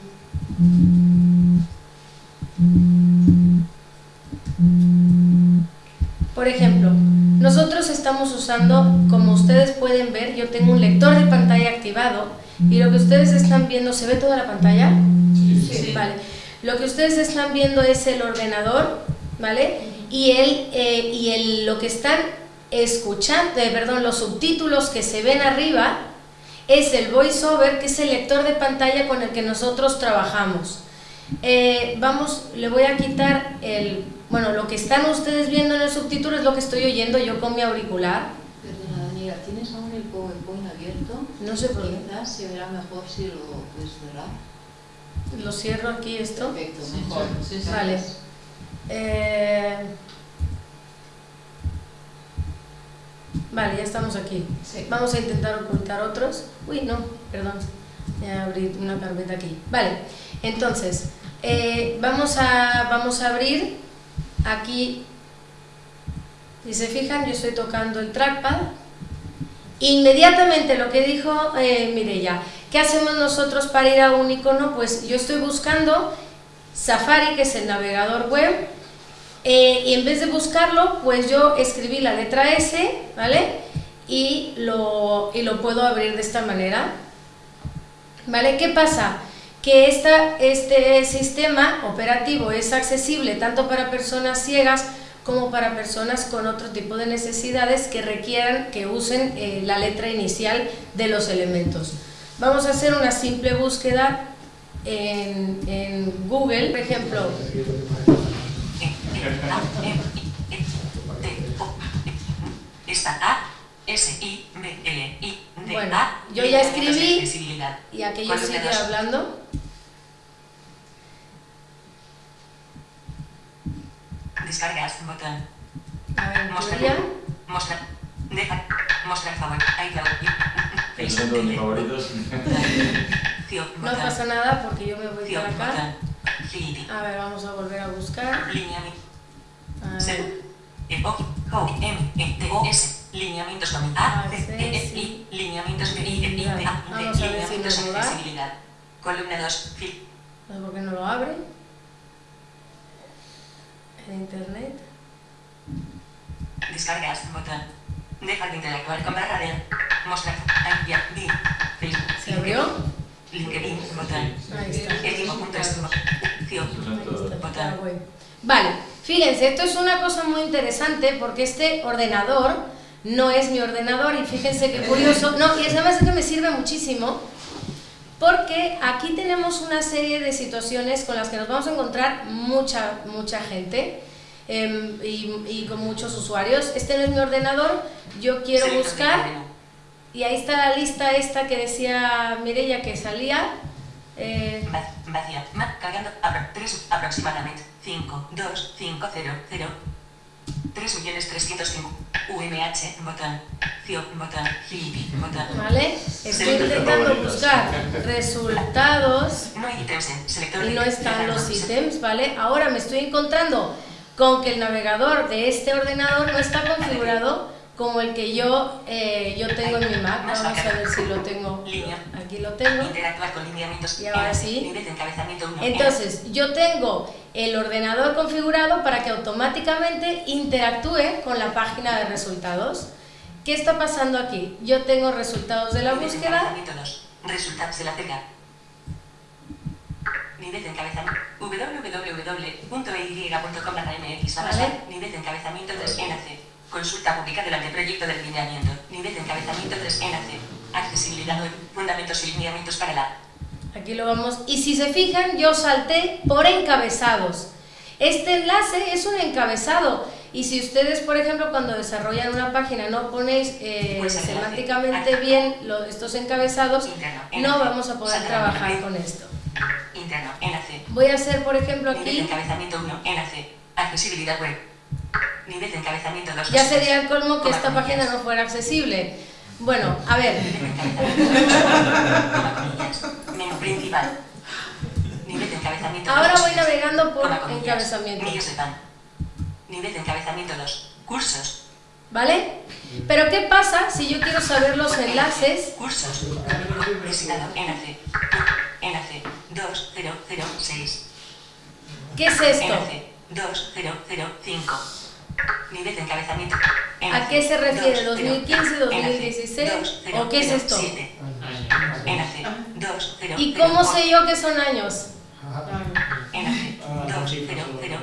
por ejemplo, nosotros estamos usando, como ustedes pueden ver, yo tengo un lector de pantalla activado y lo que ustedes están viendo, ¿se ve toda la pantalla? Sí. Vale. Lo que ustedes están viendo es el ordenador, ¿vale? Y, el, eh, y el, lo que están escuchando, eh, perdón, los subtítulos que se ven arriba es el voiceover, que es el lector de pantalla con el que nosotros trabajamos. Eh, vamos, le voy a quitar el, bueno, lo que están ustedes viendo en el subtítulo es lo que estoy oyendo yo con mi auricular. Perdona, Daniela, ¿tienes aún el PowerPoint abierto? No sé por qué. Quizás se verá mejor si lo puedes cerrar. Lo cierro aquí esto. Perfecto, mejor. sí, sí. Vale. Eh, Vale, ya estamos aquí. Sí. Vamos a intentar ocultar otros. Uy, no, perdón. Ya abrí una carpeta aquí. Vale, entonces, eh, vamos, a, vamos a abrir aquí. Si se fijan, yo estoy tocando el trackpad. Inmediatamente lo que dijo eh, Mireia, ¿qué hacemos nosotros para ir a un icono? Pues yo estoy buscando Safari, que es el navegador web, eh, y en vez de buscarlo, pues yo escribí la letra S, ¿vale? Y lo, y lo puedo abrir de esta manera. ¿Vale? ¿Qué pasa? Que este sistema operativo es accesible tanto para personas ciegas como para personas con otro tipo de necesidades que requieran que usen eh, la letra inicial de los elementos. Vamos a hacer una simple búsqueda en, en Google, por ejemplo, Esta A, S, I, B, L, I, D, Bueno, yo ya escribí y aquello sigue hablando. Descargas, botón. A ver, Mostrar. Mostrar. Deja. Mostrar favor. iCloud. De mis favoritos. No pasa nada porque yo me voy para acá. A ver, vamos a volver a buscar. Lineamiento. A ver. M, E, T, O, S. Lineamientos con A, C, E, E, I. Lineamientos de I, I, D, A, D. Vamos a ver si Lineamientos da. accesibilidad. Columna 2. Fil. No por qué no lo abre. En internet. Descargas, botón. Deja de interactuar con barra de mostrar, ya, di, Facebook. ¿Se abrió? LinkedIn, botón. Ahí está. Botón. voy. Vale, fíjense, esto es una cosa muy interesante porque este ordenador no es mi ordenador y fíjense qué curioso. No, y además es que me sirve muchísimo porque aquí tenemos una serie de situaciones con las que nos vamos a encontrar mucha, mucha gente em, y, y con muchos usuarios. Este no es mi ordenador, yo quiero buscar y ahí está la lista esta que decía Mireia que salía. Eh, Va- Vacía, cargando, apro, 3, aproximadamente, 5, 2, 5, 0, 0. 3 millones 305. UMH, botón. Cio, botón. Botón. ¿Vale? Estoy intentando buscar resultados No hay ítems en selector y no están los ítems, ¿vale? Ahora me estoy encontrando con que el navegador de este ordenador no está configurado como el que yo, eh, yo tengo en mi Mac. Vamos a ver si lo tengo. Aquí lo tengo. Interactuar con lineamientos. Y ahora sí. Nivel de encabezamiento 1. Entonces, yo tengo el ordenador configurado para que automáticamente interactúe con la página de resultados. ¿Qué está pasando aquí? Yo tengo resultados de la búsqueda. encabezamiento 2. Resultados de la tecla. Nivel de encabezamiento. www.ey.com barra mx barra Vale. sal. Nivel de encabezamiento 3 enlace. Consulta pública del anteproyecto de lineamiento. Nivel de encabezamiento 3 enlace. Accesibilidad web. Fundamentos y lineamientos para la. Aquí lo vamos. Y si se fijan, yo salté por encabezados. Este enlace es un encabezado. Y si ustedes, por ejemplo, cuando desarrollan una página no ponéis eh, Pues semánticamente bien lo- estos encabezados, Interno. no vamos a poder trabajar con esto. Interno. Enlace. Voy a hacer, por ejemplo, Nivel de aquí, encabezamiento 1. Enlace. Accesibilidad web. Nivel de encabezamiento 2. ya sería el colmo que esta página no fuera accesible. Bueno, a ver. Menú principal. Nivel de encabezamiento ahora voy navegando por encabezamiento. Millos de pan. Nivel de encabezamiento 2. Cursos. ¿Vale? Pero ¿qué pasa si yo quiero saber los enlaces? Cursos. Enlace. Enlace. 2006. ¿Qué es esto? Enlace. 2005. Nivel de encabezamiento. ¿A qué se refiere? 20, 2015, 2016? enlace. ¿O qué es esto? 2007. Enlace. 20, ¿Y cómo sé yo que son años? Enlace. 2006.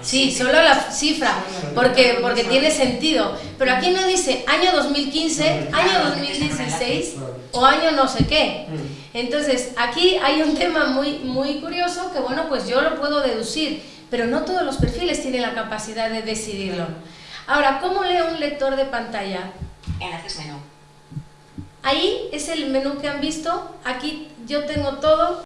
Sí, solo la cifra, porque, porque tiene sentido. Pero aquí no dice año 2015, año 2016 o año no sé qué. Entonces, aquí hay un tema muy, muy curioso que, bueno, pues yo lo puedo deducir, pero no todos los perfiles tienen la capacidad de decidirlo. Ahora, ¿cómo lee un lector de pantalla? Enlaces menú. Ahí es el menú que han visto. Aquí yo tengo todo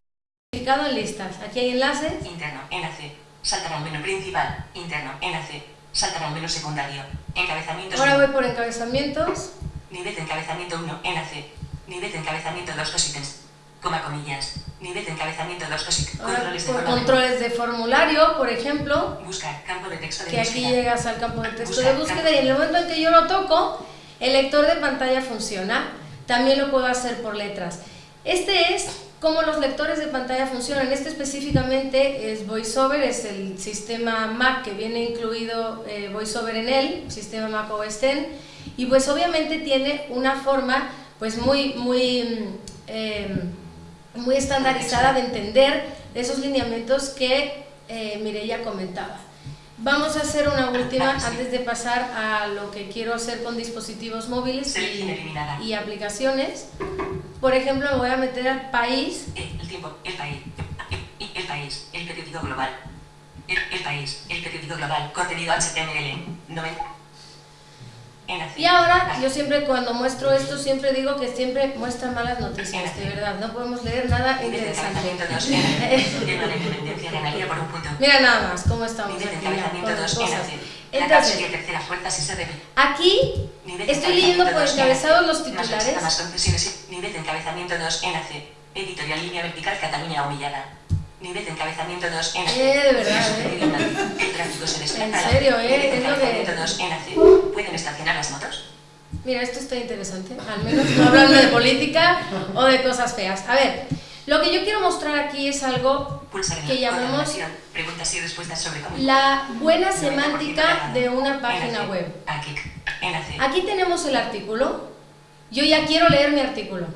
explicado en listas. Aquí hay enlaces. Interno. Enlace. Saltar al menú principal. Interno. Enlace. Saltar al menú secundario. Encabezamientos. Ahora voy por encabezamientos. Nivel de encabezamiento 1. Enlace. Nivel de encabezamiento 2 cosítems. Coma comillas. Nivel de encabezamiento 2 cosítems. Ahora Controles de formulario. controles de formulario, por ejemplo, Buscar. Campo de texto de que aquí búsqueda. llegas al campo de texto de búsqueda y en el momento en que yo lo toco, el lector de pantalla funciona. También lo puedo hacer por letras. Este es cómo los lectores de pantalla funcionan. Este específicamente es VoiceOver, es el sistema Mac que viene incluido eh, VoiceOver en él, sistema Mac OS X, y pues obviamente tiene una forma pues muy, muy, mm, eh, muy estandarizada de entender esos lineamientos que eh, Mireia comentaba. Vamos a hacer una última antes de pasar a lo que quiero hacer con dispositivos móviles y, y aplicaciones. Por ejemplo, me voy a meter al país. El, el tiempo. El país. El, el país. El periódico global. El, el país. El periódico global. Contenido HTML. 90. Y ahora, yo siempre cuando muestro esto, siempre digo que siempre muestra malas noticias, de verdad. No podemos leer nada interesante. encabezamiento 2. Enlace. Tema de independencia ganaría por un punto. Mira nada más cómo estamos aquí ya, con encabezamiento las 2. cosas. Enlace. La Entonces, aquí estoy leyendo por encabezados los titulares. Nivel de encabezamiento 2. Enlace. Editorial línea vertical Cataluña humillada. Nivel de encabezamiento 2. Enlace. Eh, de verdad, eh. El tráfico se desplaza. En serio, eh, Nivel de encabezamiento 2. Enlace. ¿Pueden estacionar las motos? Mira, esto está interesante, al menos no hablando de política o de cosas feas. A ver, lo que yo quiero mostrar aquí es algo en que la llamamos. Preguntas y respuestas sobre la buena 90% semántica de una página web. Aquí tenemos el artículo. Yo ya quiero leer mi artículo.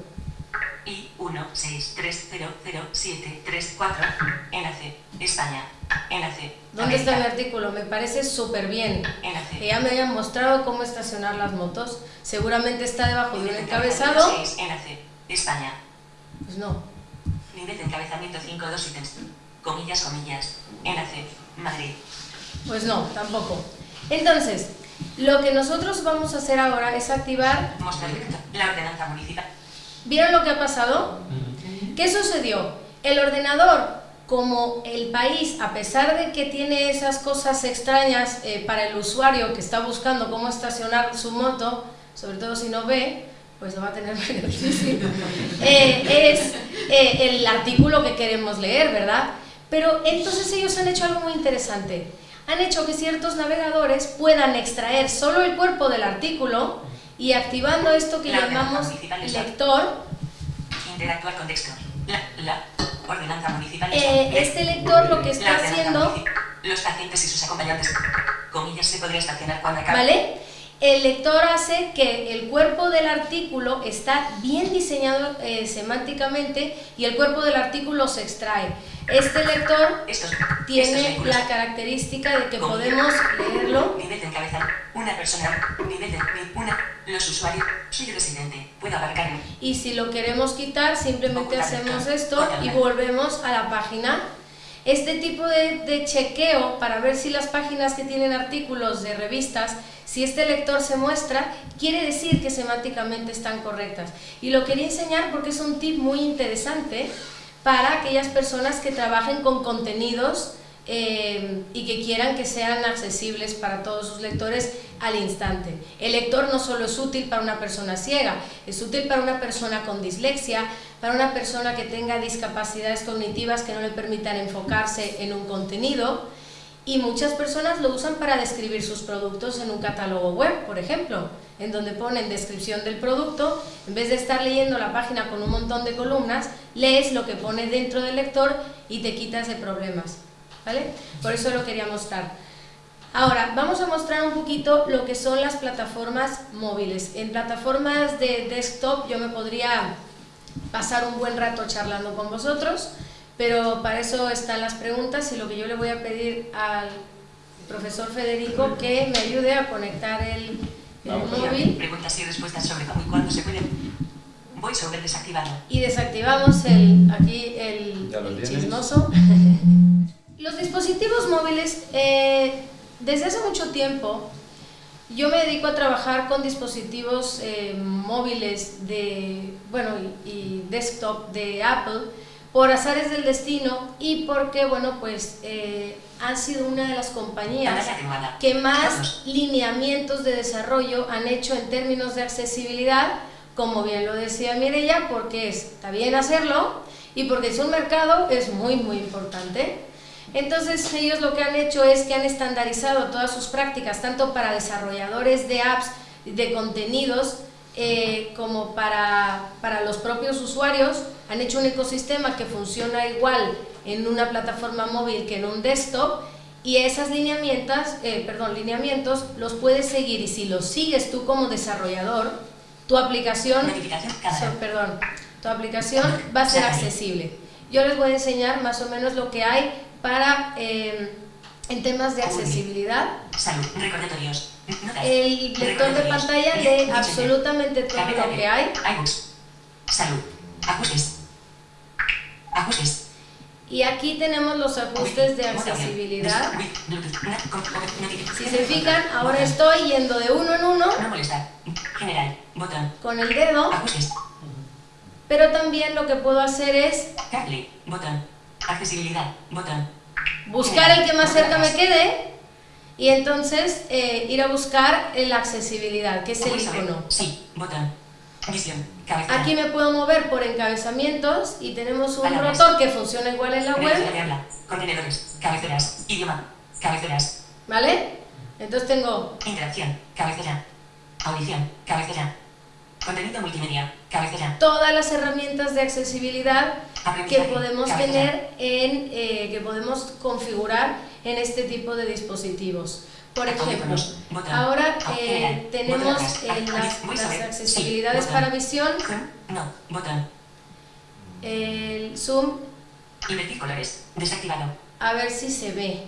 I 1 6 3 0 0 7 3 4. Enlace. España. Enlace. ¿Dónde está mi artículo? Me parece súper bien. Enlace. Que ya me hayan mostrado cómo estacionar las motos. Seguramente está debajo de un encabezado. Enlace. España. Pues no. Nivel de encabezamiento 5 2 ítems. Comillas, comillas. Enlace. Madrid. Pues no, tampoco. Entonces, lo que nosotros vamos a hacer ahora es activar Mostrar. La ordenanza municipal. ¿Vieron lo que ha pasado? ¿Qué sucedió? El ordenador, como el país, a pesar de que tiene esas cosas extrañas eh, para el usuario que está buscando cómo estacionar su moto, sobre todo si no ve, pues lo va a tener muy difícil, eh, es eh, el artículo que queremos leer, ¿verdad? Pero entonces ellos han hecho algo muy interesante. Han hecho que ciertos navegadores puedan extraer solo el cuerpo del artículo y activando esto que La llamamos lector, Interactuar con texto. La, la ordenanza municipal. Eh, este lector lo que está haciendo. Los pacientes y sus acompañantes. Comillas se podría estacionar cuando acabe. ¿vale? El lector hace que el cuerpo del artículo está bien diseñado eh, semánticamente y el cuerpo del artículo se extrae. Este lector Estos, estos tiene vehículos. la característica de que podemos leerlo Nivel de. Una persona. Nivel de. Una. Los usuarios. Soy residente. Puedo abarcar en. y si lo queremos quitar simplemente hacemos esto y volvemos a la página. Este tipo de, de chequeo para ver si las páginas que tienen artículos de revistas, si este lector se muestra, quiere decir que semánticamente están correctas. Y lo quería enseñar porque es un tip muy interesante para aquellas personas que trabajen con contenidos eh, y que quieran que sean accesibles para todos sus lectores al instante. El lector no solo es útil para una persona ciega, es útil para una persona con dislexia, para una persona que tenga discapacidades cognitivas que no le permitan enfocarse en un contenido y muchas personas lo usan para describir sus productos en un catálogo web, por ejemplo, en donde ponen descripción del producto, en vez de estar leyendo la página con un montón de columnas, lees lo que pone dentro del lector y te quitas de problemas, ¿vale? Por eso lo quería mostrar. Ahora, vamos a mostrar un poquito lo que son las plataformas móviles. En plataformas de desktop yo me podría pasar un buen rato charlando con vosotros, pero para eso están las preguntas y lo que yo le voy a pedir al profesor Federico que me ayude a conectar el, el móvil. Preguntas y respuestas sobre cómo y cuándo se puede. Voy sobre desactivado. Y desactivamos el, aquí el, chismoso. Los dispositivos móviles, eh, desde hace mucho tiempo, yo me dedico a trabajar con dispositivos eh, móviles de, bueno, y, y desktop de Apple por azares del destino y porque, bueno, pues eh, han sido una de las compañías que más lineamientos de desarrollo han hecho en términos de accesibilidad, como bien lo decía Mireia, porque es- está bien hacerlo y porque es un mercado, es muy, muy importante. Entonces ellos lo que han hecho es que han estandarizado todas sus prácticas, tanto para desarrolladores de apps, de contenidos, eh, como para, para los propios usuarios. Han hecho un ecosistema que funciona igual en una plataforma móvil que en un desktop y esas lineamientos, eh, perdón, lineamientos los puedes seguir y si los sigues tú como desarrollador, tu aplicación So- perdón, tu aplicación va a ser accesible. Yo les voy a enseñar más o menos lo que hay para eh, en temas de accesibilidad. Salud. Recordatorios. El lector de pantalla lee absolutamente todo lo que hay. Salud. Ajustes. Ajustes. y aquí tenemos los ajustes de accesibilidad. Si se fijan, ahora estoy yendo de uno en uno No molestar. General. Botón. con el dedo, Ajustes. pero también lo que puedo hacer es. Botón. Accesibilidad. Botón. buscar el que más cerca me quede y entonces eh, ir a buscar la accesibilidad, que es el icono. Sí. Botón. Visión. Aquí me puedo mover por encabezamientos y tenemos un Palabras. rotor que funciona igual en la web, de habla. Contenedores. Cabeceras. Idioma. Cabeceras. ¿vale? Entonces tengo Interacción. Cabecera. Audición. Cabecera. Contenido multimedia. Cabecera. todas las herramientas de accesibilidad que podemos cabecera. tener en, eh, que podemos configurar en este tipo de dispositivos. Por ejemplo, ahora Ah, eh, general. tenemos eh, las, las accesibilidades para visión, Zoom. No. Botón. el zoom. Desactivado. a ver si se ve.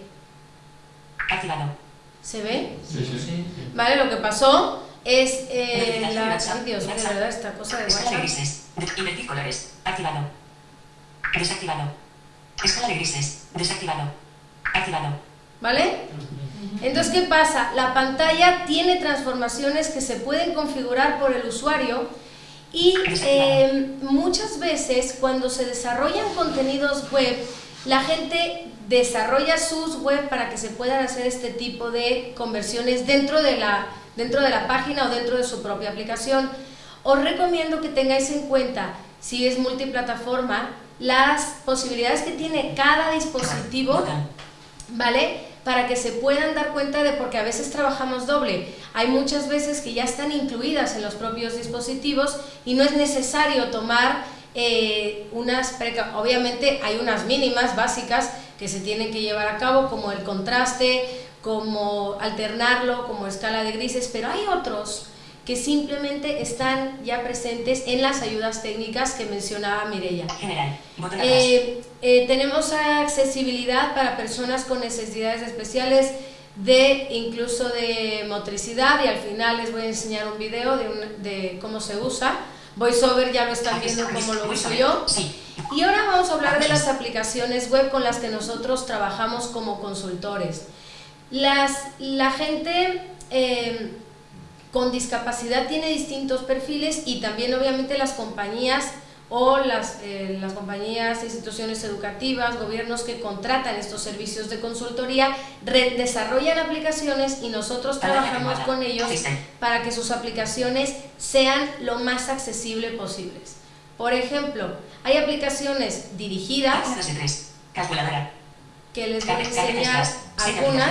Activado. ¿Se ve? Sí, sí, sí. Vale, lo que pasó es eh, la... Ay, Dios mío, verdad, esta cosa de Escala de WhatsApp. grises. Activado. Desactivado. Escala de grises. Desactivado. Activado. ¿Vale? Entonces, ¿qué pasa? La pantalla tiene transformaciones que se pueden configurar por el usuario y eh, muchas veces cuando se desarrollan contenidos web, la gente desarrolla sus web para que se puedan hacer este tipo de conversiones dentro de la, dentro de la página o dentro de su propia aplicación. Os recomiendo que tengáis en cuenta, si es multiplataforma, las posibilidades que tiene cada dispositivo. ¿vale? Para que se puedan dar cuenta de, porque a veces trabajamos doble, hay muchas veces que ya están incluidas en los propios dispositivos y no es necesario tomar eh, unas, obviamente hay unas mínimas básicas que se tienen que llevar a cabo, como el contraste, como alternarlo, como escala de grises, pero hay otros que simplemente están ya presentes en las ayudas técnicas que mencionaba. General. Atrás. Eh, eh, tenemos accesibilidad para personas con necesidades especiales de incluso de motricidad y al final les voy a enseñar un video de, un- de cómo se usa. VoiceOver ya lo están viendo cómo lo uso yo. Y ahora vamos a hablar de las aplicaciones web con las que nosotros trabajamos como consultores. Las, la gente eh, con discapacidad tiene distintos perfiles y también obviamente las compañías o las, eh, las compañías, instituciones educativas, gobiernos que contratan estos servicios de consultoría, desarrollan aplicaciones y nosotros trabajamos con ellos para que sus aplicaciones sean lo más accesible posibles. Por ejemplo, hay aplicaciones dirigidas Página 2 de 3. Calculadora. que les voy a enseñar Slash, seis algunas.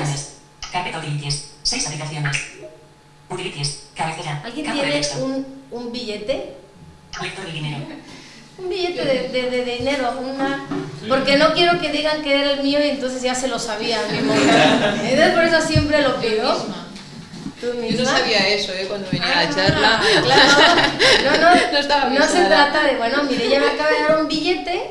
aplicaciones. Utilities, 6 aplicaciones. Utilities, cabecera. ¿Alguien campo de tiene texto, un, un billete? Lector de dinero. Un billete de, de- de dinero, una... Porque no quiero que digan que era el mío y entonces ya se lo sabía mi mujer. Entonces por eso siempre lo Yo pido. misma. ¿Tú Yo no sabía eso ¿eh? cuando venía a Ah, la charla. Claro, no, no, No estaba no se trata de, bueno, mire, ella me acaba de dar un billete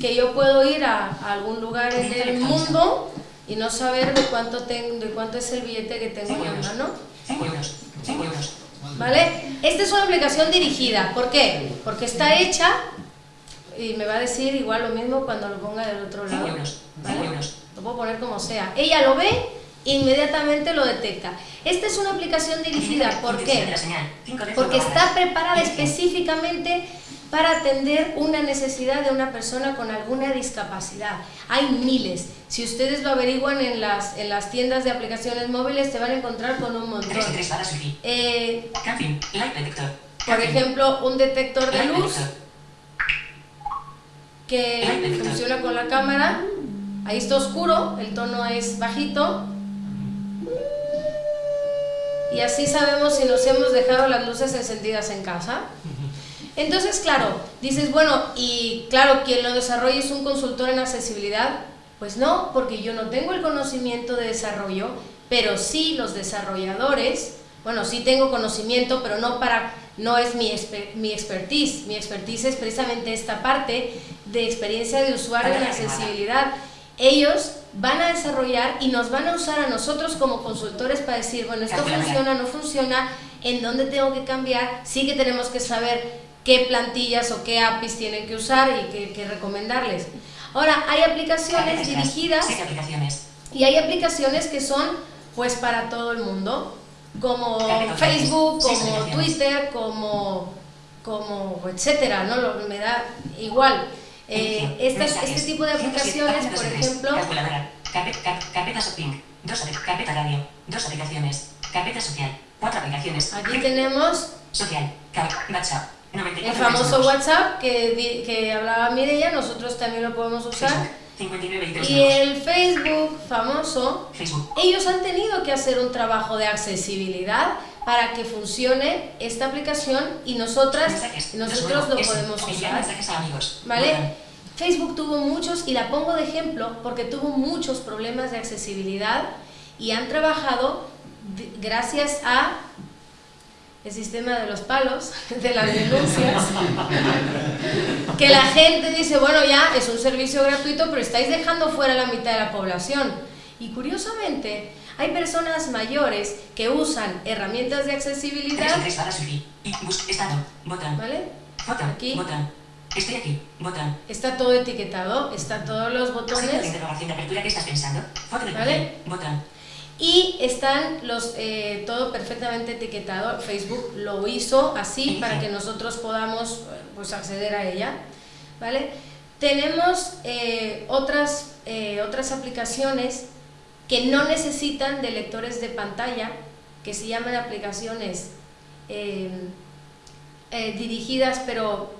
que yo puedo ir a, a algún lugar en el mundo y no saber de cuánto tengo, de cuánto es el billete que tengo en la mano. 5 euros. 5 euros. ¿Vale? Esta es una aplicación dirigida. ¿Por qué? Porque está hecha y me va a decir igual lo mismo cuando lo ponga del otro 5 lado. ¿vale? 5 euros. Lo puedo poner como sea. Ella lo ve, inmediatamente lo detecta. Esta es una aplicación dirigida. ¿Por qué? la señal, 5 de Porque está preparada específicamente para atender una necesidad de una persona con alguna discapacidad. Hay miles. Si ustedes lo averiguan en las, en las tiendas de aplicaciones móviles, se van a encontrar con un 3 de montón. 3 barras wifi. Eh, Camping, light detector. por ejemplo, un detector de light luz detector. que funciona con la cámara. Ahí está oscuro, el tono es bajito. Y así sabemos si nos hemos dejado las luces encendidas en casa. Entonces, claro, dices, bueno, y claro, quien lo desarrolla es un consultor en accesibilidad. Pues no, porque yo no tengo el conocimiento de desarrollo, pero sí los desarrolladores, bueno, sí tengo conocimiento, pero no para, no es mi, exper- mi expertise. Mi expertise es precisamente esta parte de experiencia de usuario en accesibilidad. Ellos van a desarrollar y nos van a usar a nosotros como consultores para decir, bueno, esto funciona, no funciona, en dónde tengo que cambiar, sí que tenemos que saber qué plantillas o qué APIs tienen que usar y qué, qué recomendarles. Ahora, hay aplicaciones dirigidas 7 aplicaciones. y hay aplicaciones que son pues para todo el mundo, como Facebook, como. Twitter, como, como etcétera, ¿no? Lo- me da igual. Eh, estas- este tipo de 107, aplicaciones, por ejemplo, carpeta shopping. Dos carpeta radio. Dos aplicaciones. Carpeta social. Cuatro aplicaciones. aquí tenemos Social. WhatsApp. 94 el famoso. WhatsApp que, que hablaba Mireia, nosotros también lo podemos usar. Facebook. 59 y el Facebook famoso, Facebook. ellos han tenido que hacer un trabajo de accesibilidad para que funcione esta aplicación y nosotras, Mensajes. nosotros lo podemos usar. Facebook tuvo muchos, y la pongo de ejemplo, porque tuvo muchos problemas de accesibilidad y han trabajado gracias a el sistema de los palos, de las denuncias, que la gente dice, bueno, ya es un servicio gratuito, pero estáis dejando fuera la mitad de la población. Y curiosamente, hay personas mayores que usan herramientas de 3 accesibilidad, de 3 barras wifi. Y bus. Estado. Botón. ¿vale? Aquí. Estoy aquí. Botón. Está todo etiquetado, está todos los botones ¿Vale? Botón. Y están los eh, todo perfectamente etiquetado. Facebook lo hizo así para que nosotros podamos eh, pues acceder a ella, ¿vale? Tenemos eh, otras eh, otras aplicaciones que no necesitan de lectores de pantalla, que se llaman aplicaciones eh, dirigidas, pero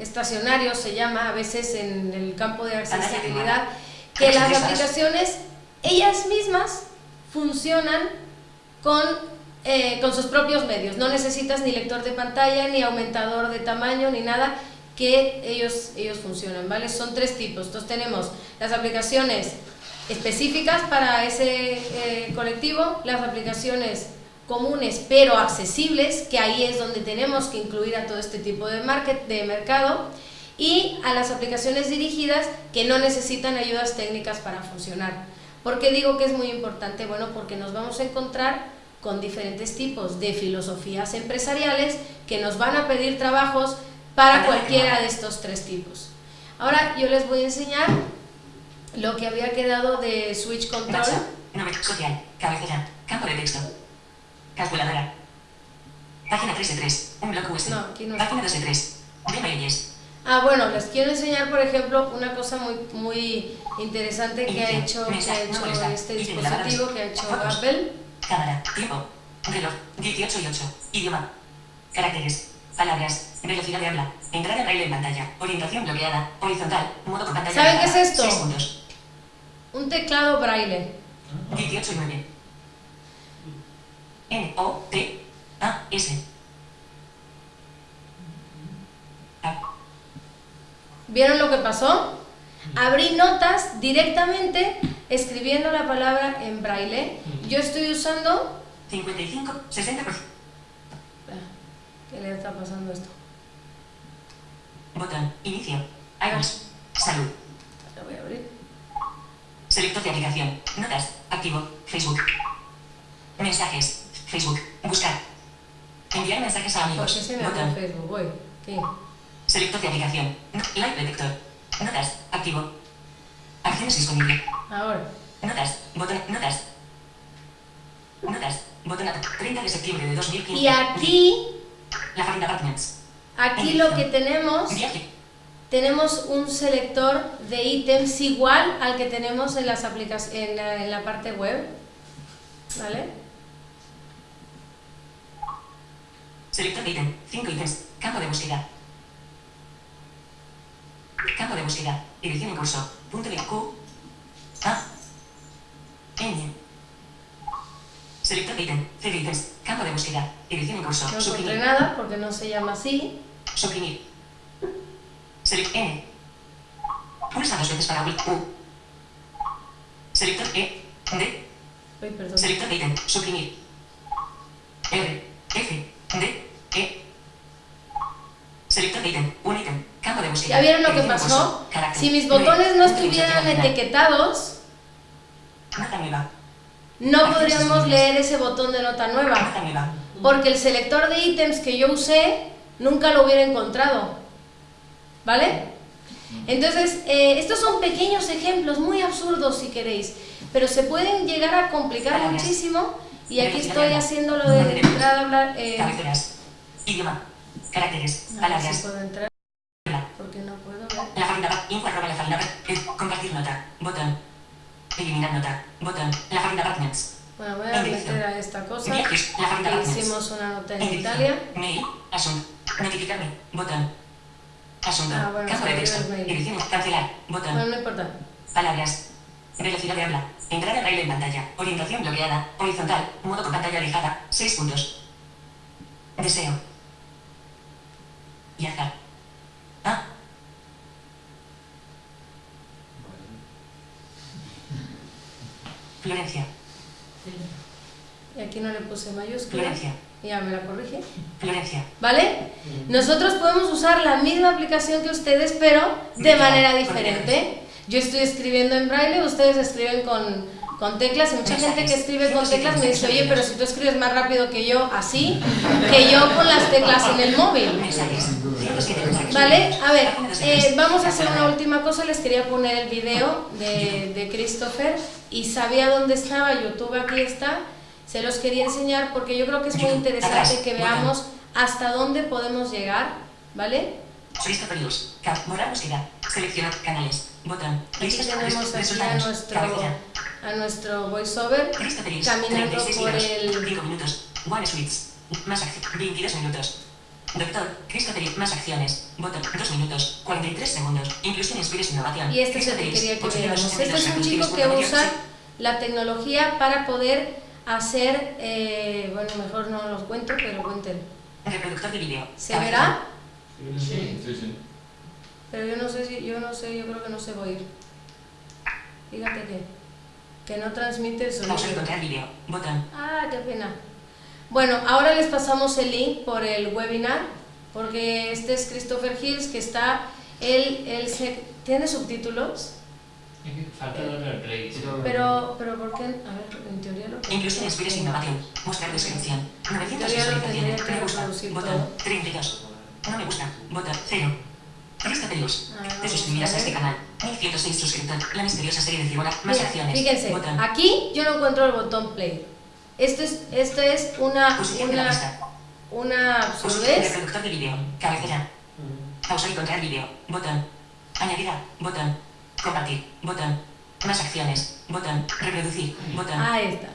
estacionarios se llama a veces en el campo de accesibilidad, que las aplicaciones ellas mismas funcionan con, eh, con sus propios medios, no necesitas ni lector de pantalla, ni aumentador de tamaño, ni nada, que ellos, ellos funcionan, ¿vale? Son tres tipos. Entonces tenemos las aplicaciones específicas para ese eh, colectivo, las aplicaciones comunes pero accesibles, que ahí es donde tenemos que incluir a todo este tipo de, market, de mercado, y a las aplicaciones dirigidas que no necesitan ayudas técnicas para funcionar. ¿Por qué digo que es muy importante? Bueno, porque nos vamos a encontrar con diferentes tipos de filosofías empresariales que nos van a pedir trabajos para cualquiera de estos tres tipos. Ahora yo les voy a enseñar lo que había quedado de Switch Control. Nombre. Social. Cabecera. Campo de texto. Calculadora. Página 3 de 3. Un bloque USB. No, no. Página 2 de 3. De mails. Ah, bueno, les quiero enseñar, por ejemplo, una cosa muy, muy interesante que ha hecho, que ha hecho este dispositivo, que ha hecho Apple. Cámara. Tiempo. Reloj. 18 y 8. Idioma. Caracteres. Palabras. Velocidad de habla. Entrada braille en pantalla. Orientación bloqueada. Horizontal. Modo con pantalla. ¿Saben qué es esto? Un teclado braille. 18 y 9. N, O, T, A, S. ¿Vieron lo que pasó? Abrí notas directamente escribiendo la palabra en braille. Yo estoy usando... 55, 60%. ¿Qué le está pasando esto? Botón. Inicio. iOS. Salud. Lo voy a abrir. Selector de aplicación. Notas. Activo. Facebook. Mensajes. Facebook. Buscar. Enviar mensajes a ¿Por amigos. qué se me Botón. Facebook? Voy. ¿Qué? Selector de aplicación. Live detector. Notas. Activo. Acciones disponibles. Ahora. Notas. Botón. Notas. Notas. Botón. 30 de septiembre de 2015. Y aquí, La Farinda Apartments. aquí lo que tenemos, Viaje. tenemos un selector de ítems igual al que tenemos en, las aplicac- en, la, en la parte web. ¿Vale? Selector de ítem. 5 ítems. Campo de búsqueda. Campo de búsqueda. Edición en curso. Punto de Q. A. N. Selector de ítem. C de ítems. Campo de búsqueda. Edición en curso. No encontré nada porque no se llama así. Suprimir. Select N. Pulsa dos veces para U. Selector E. D. Uy, perdón. Selector de ítem. Suprimir. R. F. D. E. Selector de ítem. Un ítem. ¿Ya vieron lo que pasó? Si mis botones no estuvieran etiquetados, no podríamos leer ese botón de nota nueva. Porque el selector de ítems que yo usé nunca lo hubiera encontrado. ¿Vale? Entonces, eh, estos son pequeños ejemplos, muy absurdos si queréis, pero se pueden llegar a complicar muchísimo y aquí estoy de haciendo lo de entrar a hablar... eh, Cabeceras. Idioma. Caracteres. Palabras. porque no puedo ver. La farina info arroba la farina eh, compartir nota, botón. Eliminar nota, botón. La farina partners. Bueno, voy a meter a esta cosa, Viajes, la partners. hicimos una nota en. Italia. Mail, asunto. Notificarme, botón. Asunto. Ah, bueno, Campo de texto. mail. Edición, cancelar, Bueno, botón. no importa. Palabras. Velocidad de habla. Entrada braille en pantalla. Orientación bloqueada. Horizontal. Modo con pantalla alejada. 6 puntos. Deseo. Viajar. Ah. Florencia. Y aquí no le puse mayúscula. Florencia. Ya me la corrige. Florencia. ¿Vale? Nosotros podemos usar la misma aplicación que ustedes, pero de manera diferente. Yo estoy escribiendo en braille, ustedes escriben con, con teclas y mucha gente que escribe con teclas me dice, oye, pero si tú escribes más rápido que yo así, que yo con las teclas en el móvil. Mensajes. 107 mensajes. ¿Vale? A ver, eh, vamos a hacer una última cosa. Les quería poner el video de, de Christopher y sabía dónde estaba. YouTube aquí está. Se los quería enseñar porque yo creo que es muy interesante que veamos hasta dónde podemos llegar. ¿Vale? Seleccionar canales. Botón. Aquí tenemos aquí a nuestro, a nuestro voiceover caminando 36 por el... 5 minutos. One Suites. Más acción. 22 minutos. Doctor, Christopher. Más acciones. Botón. 2 minutos. 43 segundos. Inclusión, inspires, innovación. Y este es el que quería que. 862 Este es un chico que usa sí. la tecnología para poder hacer, eh, bueno, mejor no los cuento, pero cuenten. Reproductor de vídeo. ¿Se verá? Sí, sí. Pero yo no sé si, yo no sé, yo creo que no se va a oír. Fíjate que, que no transmite el sonido. encontrar vídeo. Botón. Ah, qué pena. Bueno, ahora les pasamos el link por el webinar, porque este es Christopher Hills, que está, él, él se, ¿tiene subtítulos? Falta darle al play. Pero, pero ¿por qué? A ver, en teoría lo que... Inclusión, inspires, innovación. Mostrar descripción. 900 Yo ya lo tendría visualizaciones. Me gusta. Botón. todo. 32. No me gusta. Botón. 0. Luz. Ah, Te vamos suscribirás a este canal. 1106 suscriptores. La misteriosa serie de Cibona. Más Mira, acciones. fíjense, Botón. aquí yo no encuentro el botón play. Esto es, esto es una, Posición de la una, lista. una de absurdez. reproductor de vídeo. Cabecera. Pausa y encontrar vídeo. Botón. Añadir a. Botón. Compartir. Botón. Más acciones. Botón. Reproducir. Botón. Ahí está.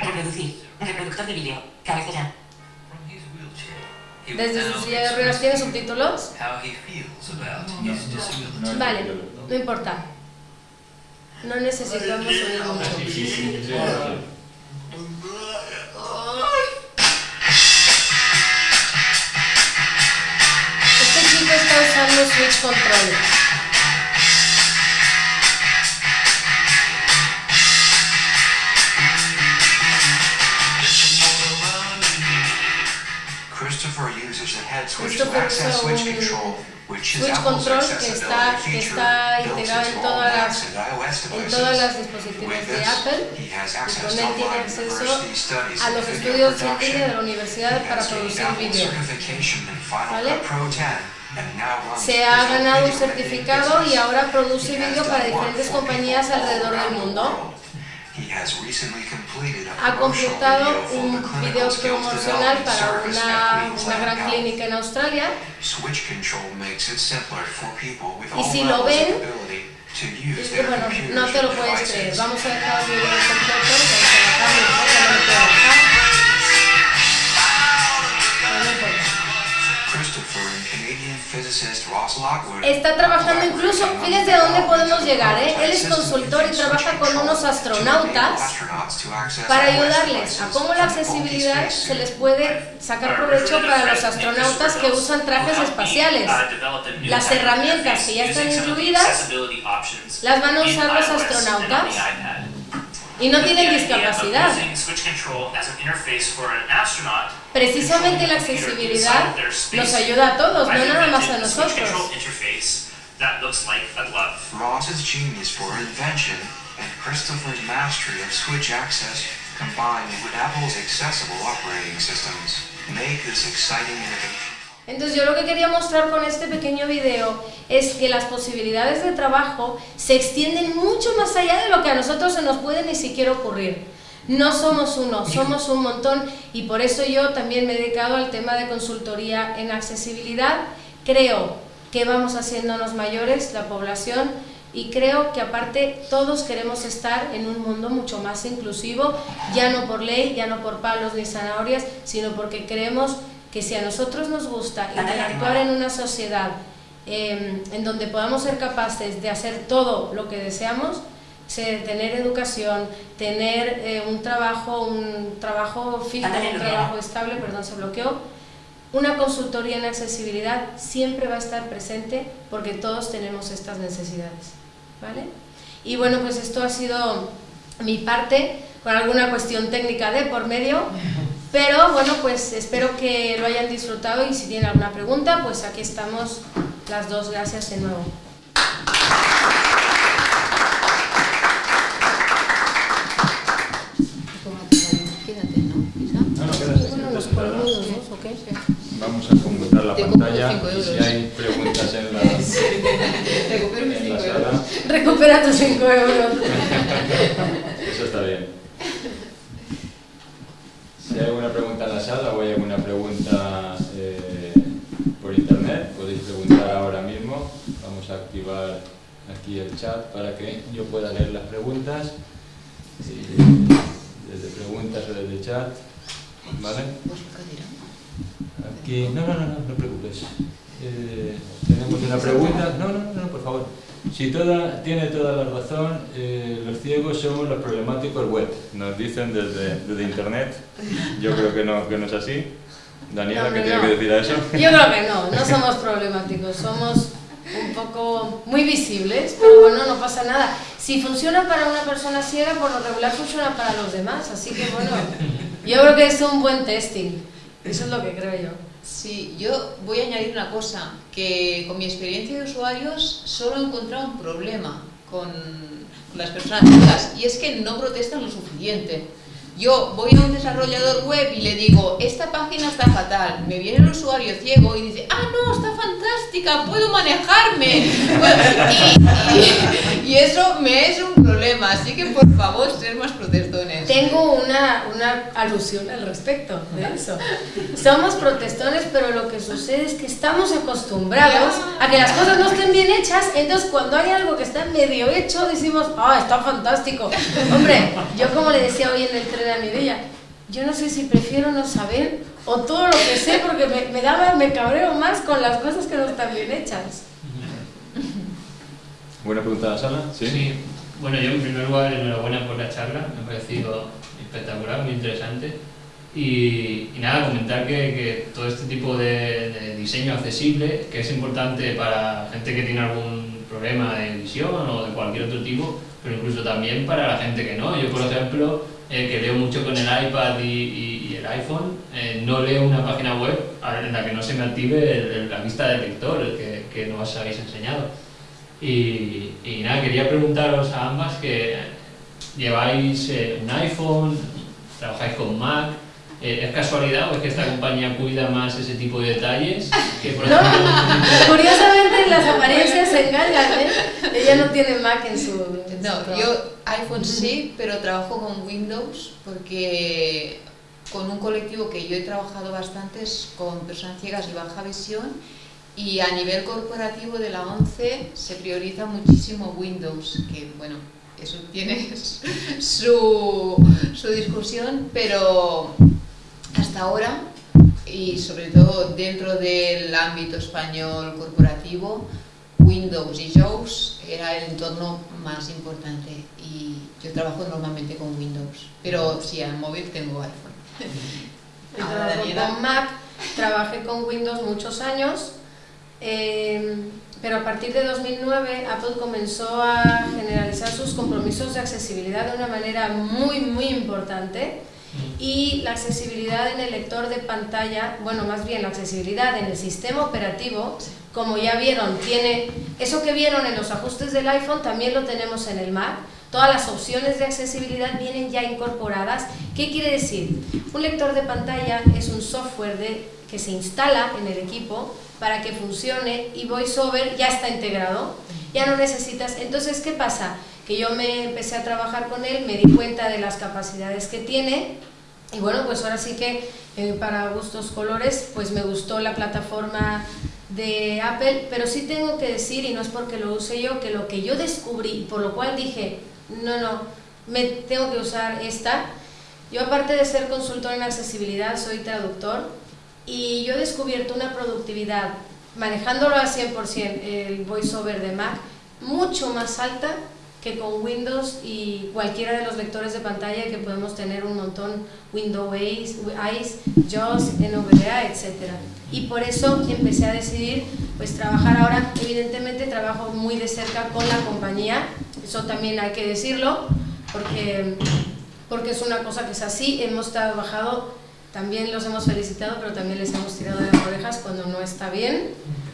Reproducir. Reproductor de vídeo. Cabecera. Desde will su now silla de ruedas tiene subtítulos. how he feels about his disability. No hay Vale, ¿no? importa. No necesitamos oír mucho. Este chico está usando Switch Control. Christopher usa switch un control, which is Switch control que está, que está integrado en todas las, en todas las dispositivos de Apple y con él tiene acceso a los video estudios línea de la universidad para producir Final ¿Vale? Cut Pro 10 and now runs Se ha ganado un video certificado y ahora produce vídeo para diferentes compañías alrededor del mundo. Ha completado un video promocional para una, gran clínica en Australia. Switch control makes it simpler for people with Y si lo ven, Es que bueno, no te lo puedes creer. Vamos a dejar el video completo, vamos Está trabajando incluso, fíjense a dónde podemos llegar, ¿eh? Él es consultor y trabaja con unos astronautas para ayudarles a cómo la accesibilidad se les puede sacar provecho para los astronautas que usan trajes espaciales. Las herramientas que ya están incluidas las van a usar los astronautas y no tienen discapacidad. Precisamente la accesibilidad nos ayuda a todos, no nada más a nosotros. Ross's genius for invention and Christopher's mastery of switch access combined with Apple's accessible operating systems make this exciting innovation. Entonces yo lo que quería mostrar con este pequeño video es que las posibilidades de trabajo se extienden mucho más allá de lo que a nosotros se nos puede ni siquiera ocurrir. No somos uno, somos un montón y por eso yo también me he dedicado al tema de consultoría en accesibilidad. Creo que vamos haciéndonos mayores, la población, y creo que aparte todos queremos estar en un mundo mucho más inclusivo, ya no por ley, ya no por palos ni zanahorias, sino porque creemos que si a nosotros nos gusta interactuar en una sociedad eh, en donde podamos ser capaces de hacer todo lo que deseamos, se- tener educación, tener eh, un trabajo, un trabajo fijo, un trabajo estable, perdón, se bloqueó, una consultoría en accesibilidad siempre va a estar presente porque todos tenemos estas necesidades, ¿vale? Y bueno, pues esto ha sido mi parte, con alguna cuestión técnica de por medio, pero bueno, pues espero que lo hayan disfrutado y si tienen alguna pregunta, pues aquí estamos las dos, gracias de nuevo. Vamos a conmutar la pantalla y si hay preguntas en la, Recupero mis en la 5 sala. Recupera tus 5 euros. aquí el chat para que yo pueda leer las preguntas. Y desde preguntas o desde chat, ¿vale? Aquí, no, no, no, no, no preocupes. Eh, tenemos una pregunta. No, no, no, por favor. Si toda, tiene toda la razón, eh, los ciegos somos los problemáticos web. Nos dicen desde, desde internet. Yo creo que no, que no es así. Daniela, No, ¿qué no, tiene que decir a eso? Yo creo que no, no somos problemáticos, somos un poco muy visibles, pero bueno, no pasa nada. Si funciona para una persona ciega, por lo regular funciona para los demás, así que bueno, yo creo que es un buen testing, eso es lo que creo yo. Sí, yo voy a añadir una cosa, que con mi experiencia de usuarios solo he encontrado un problema con, las personas ciegas y es que no protestan lo suficiente. Yo voy a un desarrollador web y le digo, esta página está fatal. Me viene el usuario ciego y dice, ah, no, está fantástica, puedo manejarme. Y, eso me es un problema, así que por favor, ser más protestones. Tengo una, una alusión al respecto de eso. Somos protestones, pero lo que sucede es que estamos acostumbrados a que las cosas no estén bien hechas, entonces cuando hay algo que está medio hecho, decimos, ah, está fantástico. Hombre, yo como le decía hoy en el tren a mi bella, yo no sé si prefiero no saber o todo lo que sé, porque me, me daba, me cabreo más con las cosas que no están bien hechas. ¿Buena pregunta sala? Sí. Sí, Bueno, yo en primer lugar, enhorabuena por la charla, me ha parecido espectacular, muy interesante. Y, y nada, comentar que, que todo este tipo de, de diseño accesible, que es importante para gente que tiene algún problema de visión o de cualquier otro tipo, pero incluso también para la gente que no. Yo, por ejemplo, eh, que leo mucho con el iPad y, y- y el iPhone, eh, no leo una página web en la que no se me active el- el- la vista del lector, el que, que nos habéis enseñado. Y, y nada, quería preguntaros a ambas que lleváis eh, un iPhone, trabajáis con Mac, eh, ¿es casualidad o es que esta compañía cuida más ese tipo de detalles? Que, por No, ejemplo, curiosamente las apariencias se encargan, ¿eh? Ella no tiene Mac en su... en No, yo iPhone sí, pero trabajo con Windows porque con un colectivo que yo he trabajado bastante es con personas ciegas y baja visión y a nivel corporativo de la ONCE se prioriza muchísimo Windows, que bueno, eso tiene su, su discusión, pero hasta ahora y sobre todo dentro del ámbito español corporativo, Windows y JAWS era el entorno más importante y yo trabajo normalmente con Windows, pero sí, al móvil tengo iPhone. Yo trabajo con Mac, trabajé con Windows muchos años, eh, pero a partir de 2009 Apple comenzó a generalizar sus compromisos de accesibilidad de una manera muy, muy importante y la accesibilidad en el lector de pantalla, bueno, más bien la accesibilidad en el sistema operativo, como ya vieron, tiene eso que vieron en los ajustes del iPhone, también lo tenemos en el Mac. Todas las opciones de accesibilidad vienen ya incorporadas. ¿Qué quiere decir? Un lector de pantalla es un software de, que se instala en el equipo para que funcione y VoiceOver ya está integrado. Ya no necesitas. Entonces, ¿qué pasa? Que yo me empecé a trabajar con él, me di cuenta de las capacidades que tiene y bueno, pues ahora sí que eh, para gustos colores, pues me gustó la plataforma de Apple, pero sí tengo que decir, y no es porque lo use yo, que lo que yo descubrí, por lo cual dije, no, no, me tengo que usar esta. Yo aparte de ser consultor en accesibilidad, soy traductor y yo he descubierto una productividad, manejándolo al 100% el voiceover de Mac, mucho más alta que con Windows y cualquiera de los lectores de pantalla que podemos tener un montón, Windows Eyes, JAWS, NVDA, etc. Y por eso empecé a decidir pues trabajar ahora, evidentemente trabajo muy de cerca con la compañía, eso también hay que decirlo, porque, porque es una cosa que es así, hemos trabajado, también los hemos felicitado, pero también les hemos tirado de las orejas cuando no está bien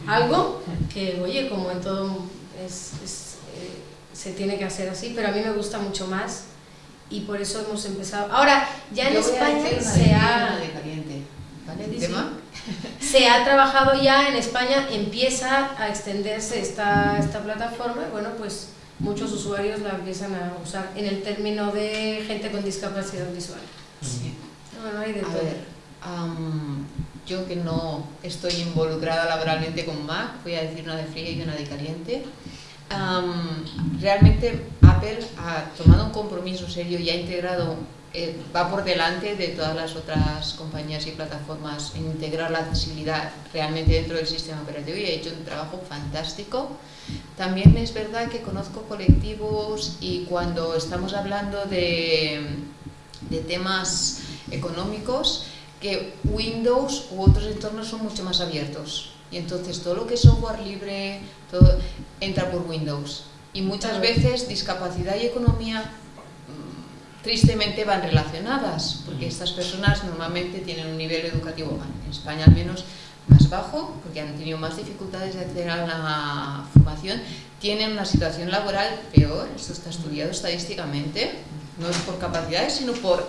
algo, que oye, como en todo es- es, eh, se tiene que hacer así, pero a mí me gusta mucho más y por eso hemos empezado. Ahora, ya en España se ha, de caliente. ¿Vale? Tema. se ha trabajado ya en España, empieza a extenderse esta, esta plataforma y bueno, pues muchos usuarios la empiezan a usar en el término de gente con discapacidad visual. Sí. Bueno, hay de A todo. ver, am, yo que no estoy involucrada laboralmente con Mac, voy a decir una de fría y una de caliente. Am, realmente Apple ha tomado un compromiso serio y ha integrado, eh, va por delante de todas las otras compañías y plataformas en integrar la accesibilidad realmente dentro del sistema operativo y ha hecho un trabajo fantástico. También es verdad que conozco colectivos y cuando estamos hablando de, de temas económicos, que Windows u otros entornos son mucho más abiertos. Y entonces todo lo que es software libre todo entra por Windows. Y muchas veces discapacidad y economía mm, tristemente van relacionadas, porque estas personas normalmente tienen un nivel educativo, en España al menos, más bajo, porque han tenido más dificultades de acceder a la formación, tienen una situación laboral peor, esto está estudiado estadísticamente, no es por capacidades, sino por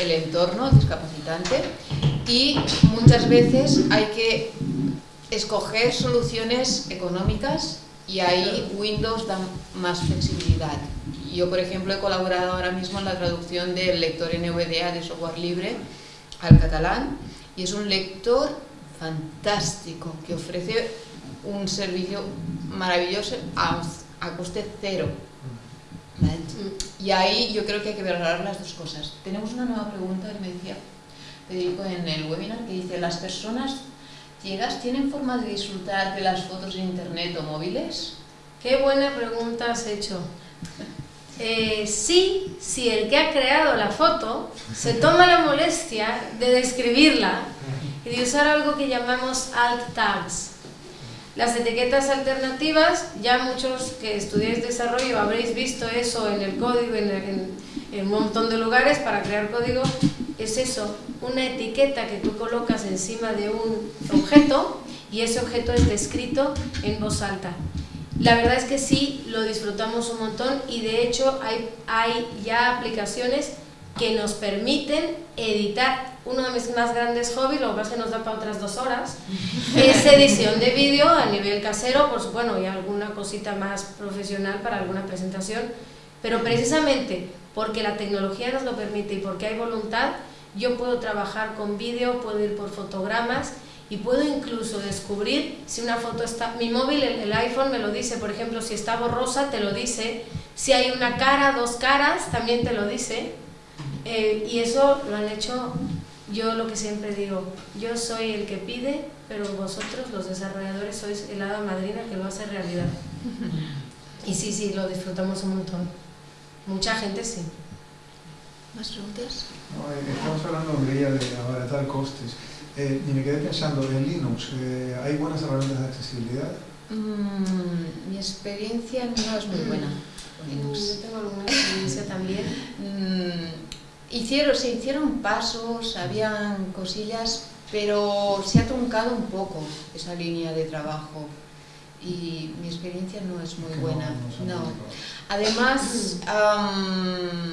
el entorno discapacitante y muchas veces hay que escoger soluciones económicas y ahí Windows da más flexibilidad. Yo, por ejemplo, he colaborado ahora mismo en la traducción del lector NVDA de software libre al catalán y es un lector fantástico que ofrece un servicio maravilloso a, a coste cero. ¿Vale? Y ahí yo creo que hay que valorar las dos cosas. Tenemos una nueva pregunta que me decía Federico en el webinar que dice, ¿las personas ciegas tienen forma de disfrutar de las fotos en internet o móviles? Qué buena pregunta has hecho. Eh, sí, si el que ha creado la foto se toma la molestia de describirla y de usar algo que llamamos alt tags. Las etiquetas alternativas, ya muchos que estudiáis desarrollo habréis visto eso en el código, en, en- un montón de lugares para crear código, es eso, una etiqueta que tú colocas encima de un objeto y ese objeto es descrito en voz alta. La verdad es que sí, lo disfrutamos un montón y de hecho hay, hay ya aplicaciones que nos permiten editar. Uno de mis más grandes hobbies, lo que pasa es que nos da para otras dos horas, es edición de vídeo a nivel casero, supuesto, bueno, y alguna cosita más profesional para alguna presentación, pero precisamente porque la tecnología nos lo permite y porque hay voluntad, yo puedo trabajar con vídeo, puedo ir por fotogramas y puedo incluso descubrir si una foto está... Mi móvil, el, el iPhone me lo dice, por ejemplo, si está borrosa te lo dice, si hay una cara, dos caras, también te lo dice. Eh, y eso lo han hecho, yo lo que siempre digo, yo soy el que pide, pero vosotros, los desarrolladores, sois el hada madrina que lo hace realidad. Y sí, sí, lo disfrutamos un montón. Mucha gente sí. ¿Más preguntas? No, eh, estamos hablando, Mireia, de abaratar costes. Eh, y me quedé pensando, en Linux, eh, ¿hay buenas herramientas de accesibilidad? Mm, mi experiencia no es muy buena Linux. Yo tengo alguna experiencia también. Mm, hicieron, se hicieron pasos, habían cosillas, pero se ha truncado un poco esa línea de trabajo. Y mi experiencia no es muy buena. no. Además, am,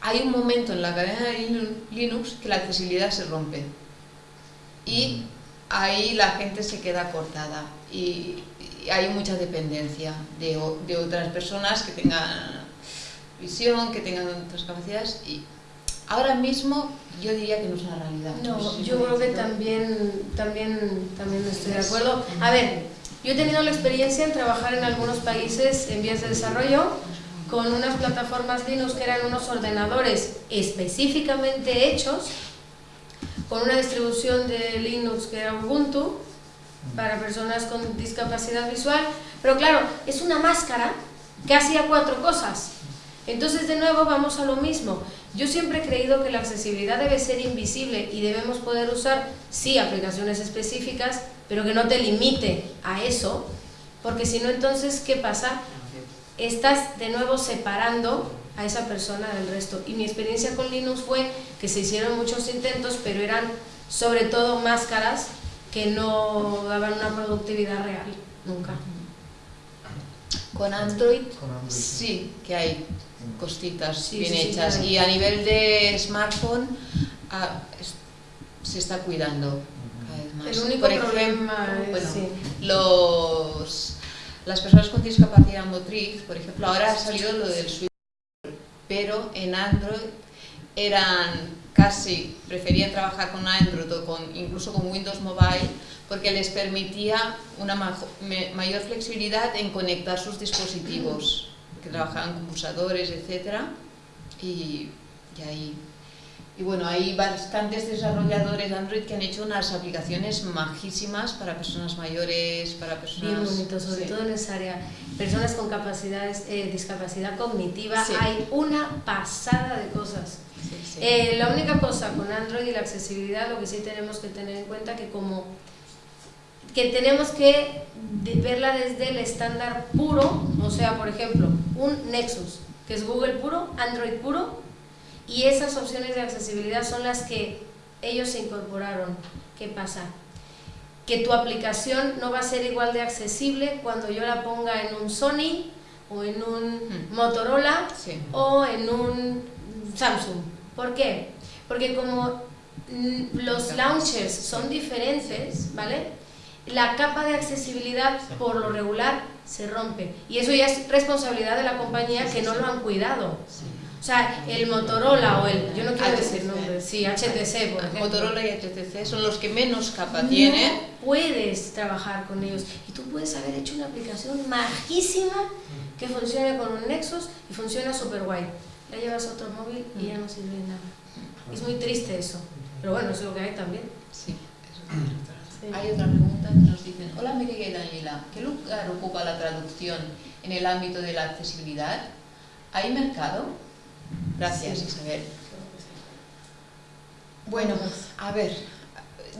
hay un momento en la cadena de Linu- Linux que la accesibilidad se rompe. Y ahí la gente se queda cortada. Y, y hay mucha dependencia de otras personas que tengan visión, que tengan otras capacidades y ahora mismo yo diría que no es una realidad. No, sé si yo creo que también, también, también estoy de acuerdo. A ver, yo he tenido la experiencia en trabajar en algunos países en vías de desarrollo con unas plataformas Linux que eran unos ordenadores específicamente hechos con una distribución de Linux que era Ubuntu para personas con discapacidad visual, pero claro, es una máscara que hacía cuatro cosas. Entonces, de nuevo, vamos a lo mismo. Yo siempre he creído que la accesibilidad debe ser invisible y debemos poder usar, sí, aplicaciones específicas, pero que no te limite a eso, porque si no, entonces, ¿qué pasa? Estás de nuevo separando a esa persona del resto. Y mi experiencia con Linux fue que se hicieron muchos intentos, pero eran sobre todo máscaras que no daban una productividad real, nunca. Con Android Con Android. sí que hay costitas Sí, bien sí, hechas claro. y a nivel de smartphone ah, es- se está cuidando cada vez más. El único Por ejemplo, problema es, bueno, los, las personas con discapacidad motriz, por ejemplo, ahora ha salido lo del Switch, pero en Android eran casi, preferían trabajar con Android o con, incluso con Windows Mobile porque les permitía una mayor flexibilidad en conectar sus dispositivos, que trabajaban con pulsadores, etc. Y, y ahí y bueno, hay bastantes desarrolladores de Android que han hecho unas aplicaciones majísimas para personas mayores, para personas... Bien bonito, sobre sí. todo en esa área. Personas con capacidades, eh, discapacidad cognitiva, Sí. hay una pasada de cosas. Sí. Eh, la única cosa con Android y la accesibilidad, lo que sí tenemos que tener en cuenta que como que tenemos que verla desde el estándar puro, o sea, por ejemplo, un Nexus, que es Google puro, Android puro, y esas opciones de accesibilidad son las que ellos se incorporaron. ¿Qué pasa? Que tu aplicación no va a ser igual de accesible cuando yo la ponga en un Sony o en un Hmm. Motorola Sí. o en un Samsung. ¿Por qué? Porque como mm, los launchers son diferentes, ¿vale? La capa de accesibilidad por lo regular se rompe. Y eso ya es responsabilidad de la compañía que no lo han cuidado. O sea, el Motorola o el, yo no quiero decir HTC. nombres, sí, HTC, por ejemplo. Motorola y HTC son los que menos capa No tienen. puedes trabajar con ellos. Y tú puedes haber hecho una aplicación majísima que funcione con un Nexus y funciona súper guay. La llevas a otro móvil y ya no sirve de nada. Es muy triste eso. Pero bueno, es lo que hay también. Sí, eso Sí. Hay otra pregunta que nos dicen, hola Mireia y Daniela, ¿qué lugar ocupa la traducción en el ámbito de la accesibilidad? ¿Hay mercado? Gracias, Isabel. Bueno, a ver,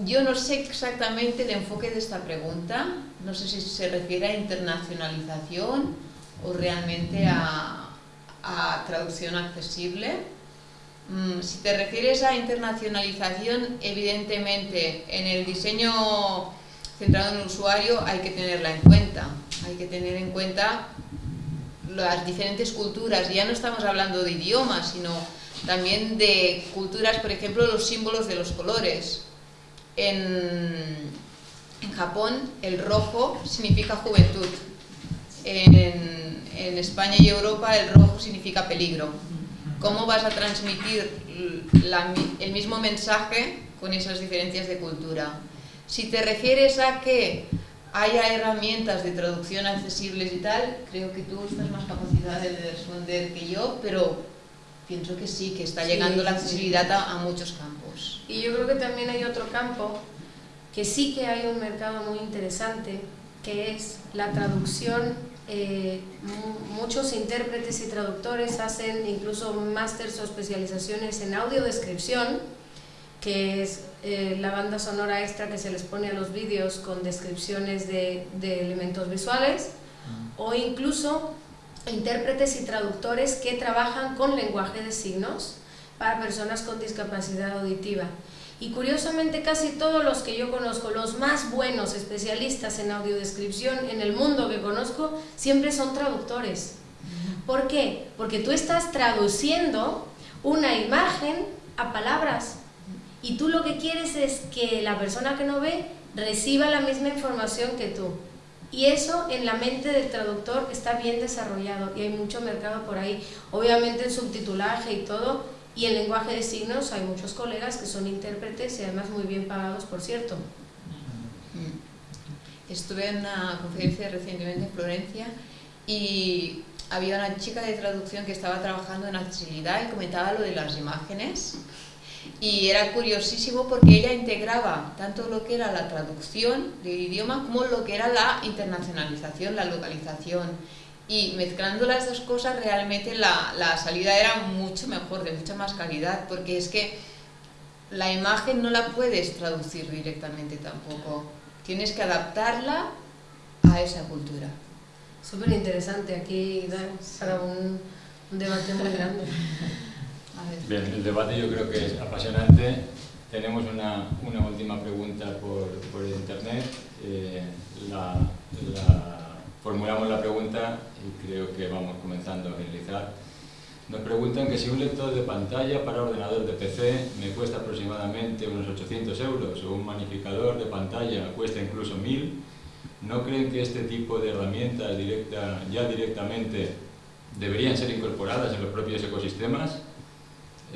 yo no sé exactamente el enfoque de esta pregunta, no sé si se refiere a internacionalización o realmente a, a traducción accesible. Mm, si te refieres a internacionalización, evidentemente en el diseño centrado en el usuario hay que tenerla en cuenta. Hay que tener en cuenta las diferentes culturas. Ya no estamos hablando de idiomas, sino también de culturas, por ejemplo, los símbolos de los colores. En, Japón el rojo significa juventud. En, en España y Europa el rojo significa peligro. ¿Cómo vas a transmitir la, el mismo mensaje con esas diferencias de cultura? Si te refieres a que haya herramientas de traducción accesibles y tal, creo que tú estás más capacidad de responder que yo, pero pienso que sí, que está llegando Sí, la sí. accesibilidad a, a muchos campos. Y yo creo que también hay otro campo que sí que hay un mercado muy interesante, que es la traducción. Eh, mu- muchos intérpretes y traductores hacen incluso másters o especializaciones en audiodescripción, que es eh, la banda sonora extra que se les pone a los vídeos con descripciones de, de elementos visuales, o incluso intérpretes y traductores que trabajan con lenguaje de signos para personas con discapacidad auditiva. Y curiosamente casi todos los que yo conozco, los más buenos especialistas en audiodescripción en el mundo que conozco, siempre son traductores. ¿Por qué? Porque tú estás traduciendo una imagen a palabras y tú lo que quieres es que la persona que no ve reciba la misma información que tú. Y eso en la mente del traductor está bien desarrollado y hay mucho mercado por ahí. Obviamente en subtitulaje y todo, y en lenguaje de signos hay muchos colegas que son intérpretes y además muy bien pagados, por cierto. Mm. Estuve en una conferencia recientemente en Florencia y había una chica de traducción que estaba trabajando en accesibilidad y comentaba lo de las imágenes y era curiosísimo porque ella integraba tanto lo que era la traducción del idioma como lo que era la internacionalización, la localización y mezclando las dos cosas realmente la, la salida era mucho mejor, de mucha más calidad porque es que la imagen no la puedes traducir directamente tampoco tienes que adaptarla a esa cultura. Súper interesante, aquí da para un, un debate muy grande. A ver. Bien, el debate yo creo que es apasionante. Tenemos una, una última pregunta por, por internet. Eh, la, la- formulamos la pregunta y creo que vamos comenzando a finalizar. Nos preguntan que si un lector de pantalla para ordenador de PC me cuesta aproximadamente unos 800 euros o un magnificador de pantalla cuesta incluso 1000, ¿no creen que este tipo de herramientas directa, ya directamente deberían ser incorporadas en los propios ecosistemas?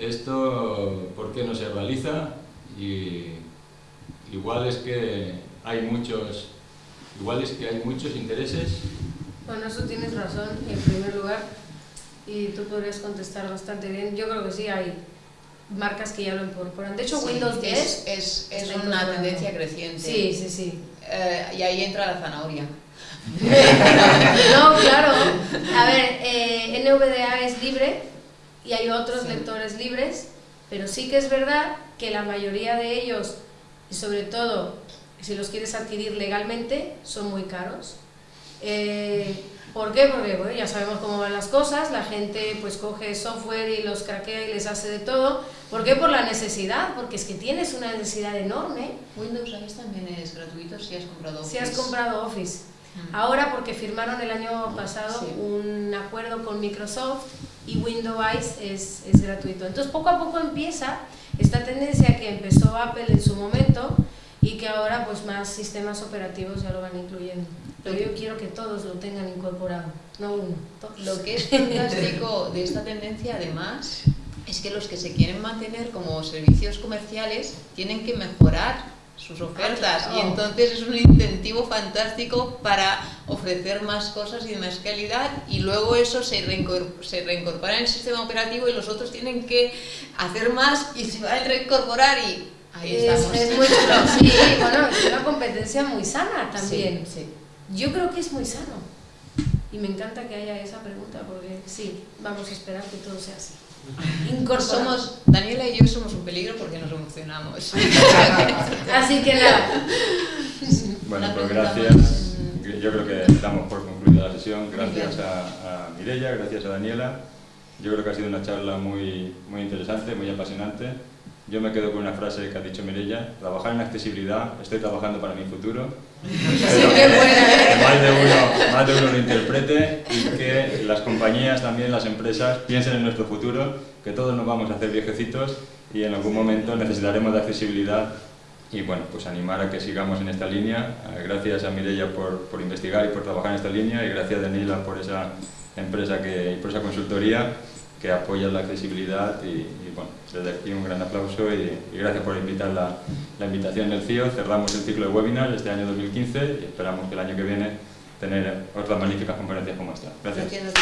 Esto, ¿por qué no se realiza? Y igual es que hay muchos, igual es que hay muchos intereses. Bueno, eso tienes razón, en primer lugar, y tú podrías contestar bastante bien. Yo creo que sí, hay marcas que ya lo incorporan. De hecho, Sí, Windows 10... es, es, es una tendencia creciente. Sí, sí, sí. Eh, y ahí entra la zanahoria. No, claro. A ver, eh, NVDA es libre y hay otros Sí. lectores libres, pero sí que es verdad que la mayoría de ellos, y sobre todo si los quieres adquirir legalmente, son muy caros. Eh, ¿Por qué? Porque bueno, ya sabemos cómo van las cosas, la gente pues coge software y los craquea y les hace de todo. ¿Por qué? Por la necesidad, porque es que tienes una necesidad enorme Windows ¿sabes? también es gratuito si has comprado si has Office. comprado Office. Mm. Ahora porque firmaron el año pasado Sí. un acuerdo con Microsoft y Windows es, es gratuito. Entonces poco a poco empieza esta tendencia que empezó Apple en su momento y que ahora pues más sistemas operativos ya lo van incluyendo. Pero yo quiero que todos lo tengan incorporado, no uno, todos. Lo que es fantástico de esta tendencia, además, es que los que se quieren mantener como servicios comerciales tienen que mejorar sus ofertas claro. y entonces es un incentivo fantástico para ofrecer más cosas y de más calidad y luego eso se, reincor- se reincorpora en el sistema operativo y los otros tienen que hacer más y se van a reincorporar y ahí Es, estamos. es muy chulo, sí, bueno, es una competencia muy sana también. Sí, sí. Yo creo que es muy sano. Y me encanta que haya esa pregunta porque sí, vamos a esperar que todo sea así. Somos, Daniela y yo somos un peligro porque nos emocionamos. Así que nada. Bueno, pues gracias. Yo creo que damos por concluida la sesión. Gracias a, a Mireia, gracias a Daniela. Yo creo que ha sido una charla muy, muy interesante, muy apasionante. Yo me quedo con una frase que ha dicho Mireia, trabajar en accesibilidad, estoy trabajando para mi futuro. Espero qué buena, ¿eh? que más de, uno, más de uno lo interprete y que las compañías, también las empresas, piensen en nuestro futuro, que todos nos vamos a hacer viejecitos y en algún momento necesitaremos de accesibilidad y bueno, pues animar a que sigamos en esta línea. Eh, Gracias a Mireia por, por investigar y por trabajar en esta línea y gracias a Daniela por esa empresa que, y por esa consultoría que apoya la accesibilidad y, bueno, desde aquí un gran aplauso y, gracias por invitar la, la invitación del CIO. Cerramos el ciclo de webinar este año 2015 y esperamos que el año que viene tener otras magníficas conferencias como esta. Gracias.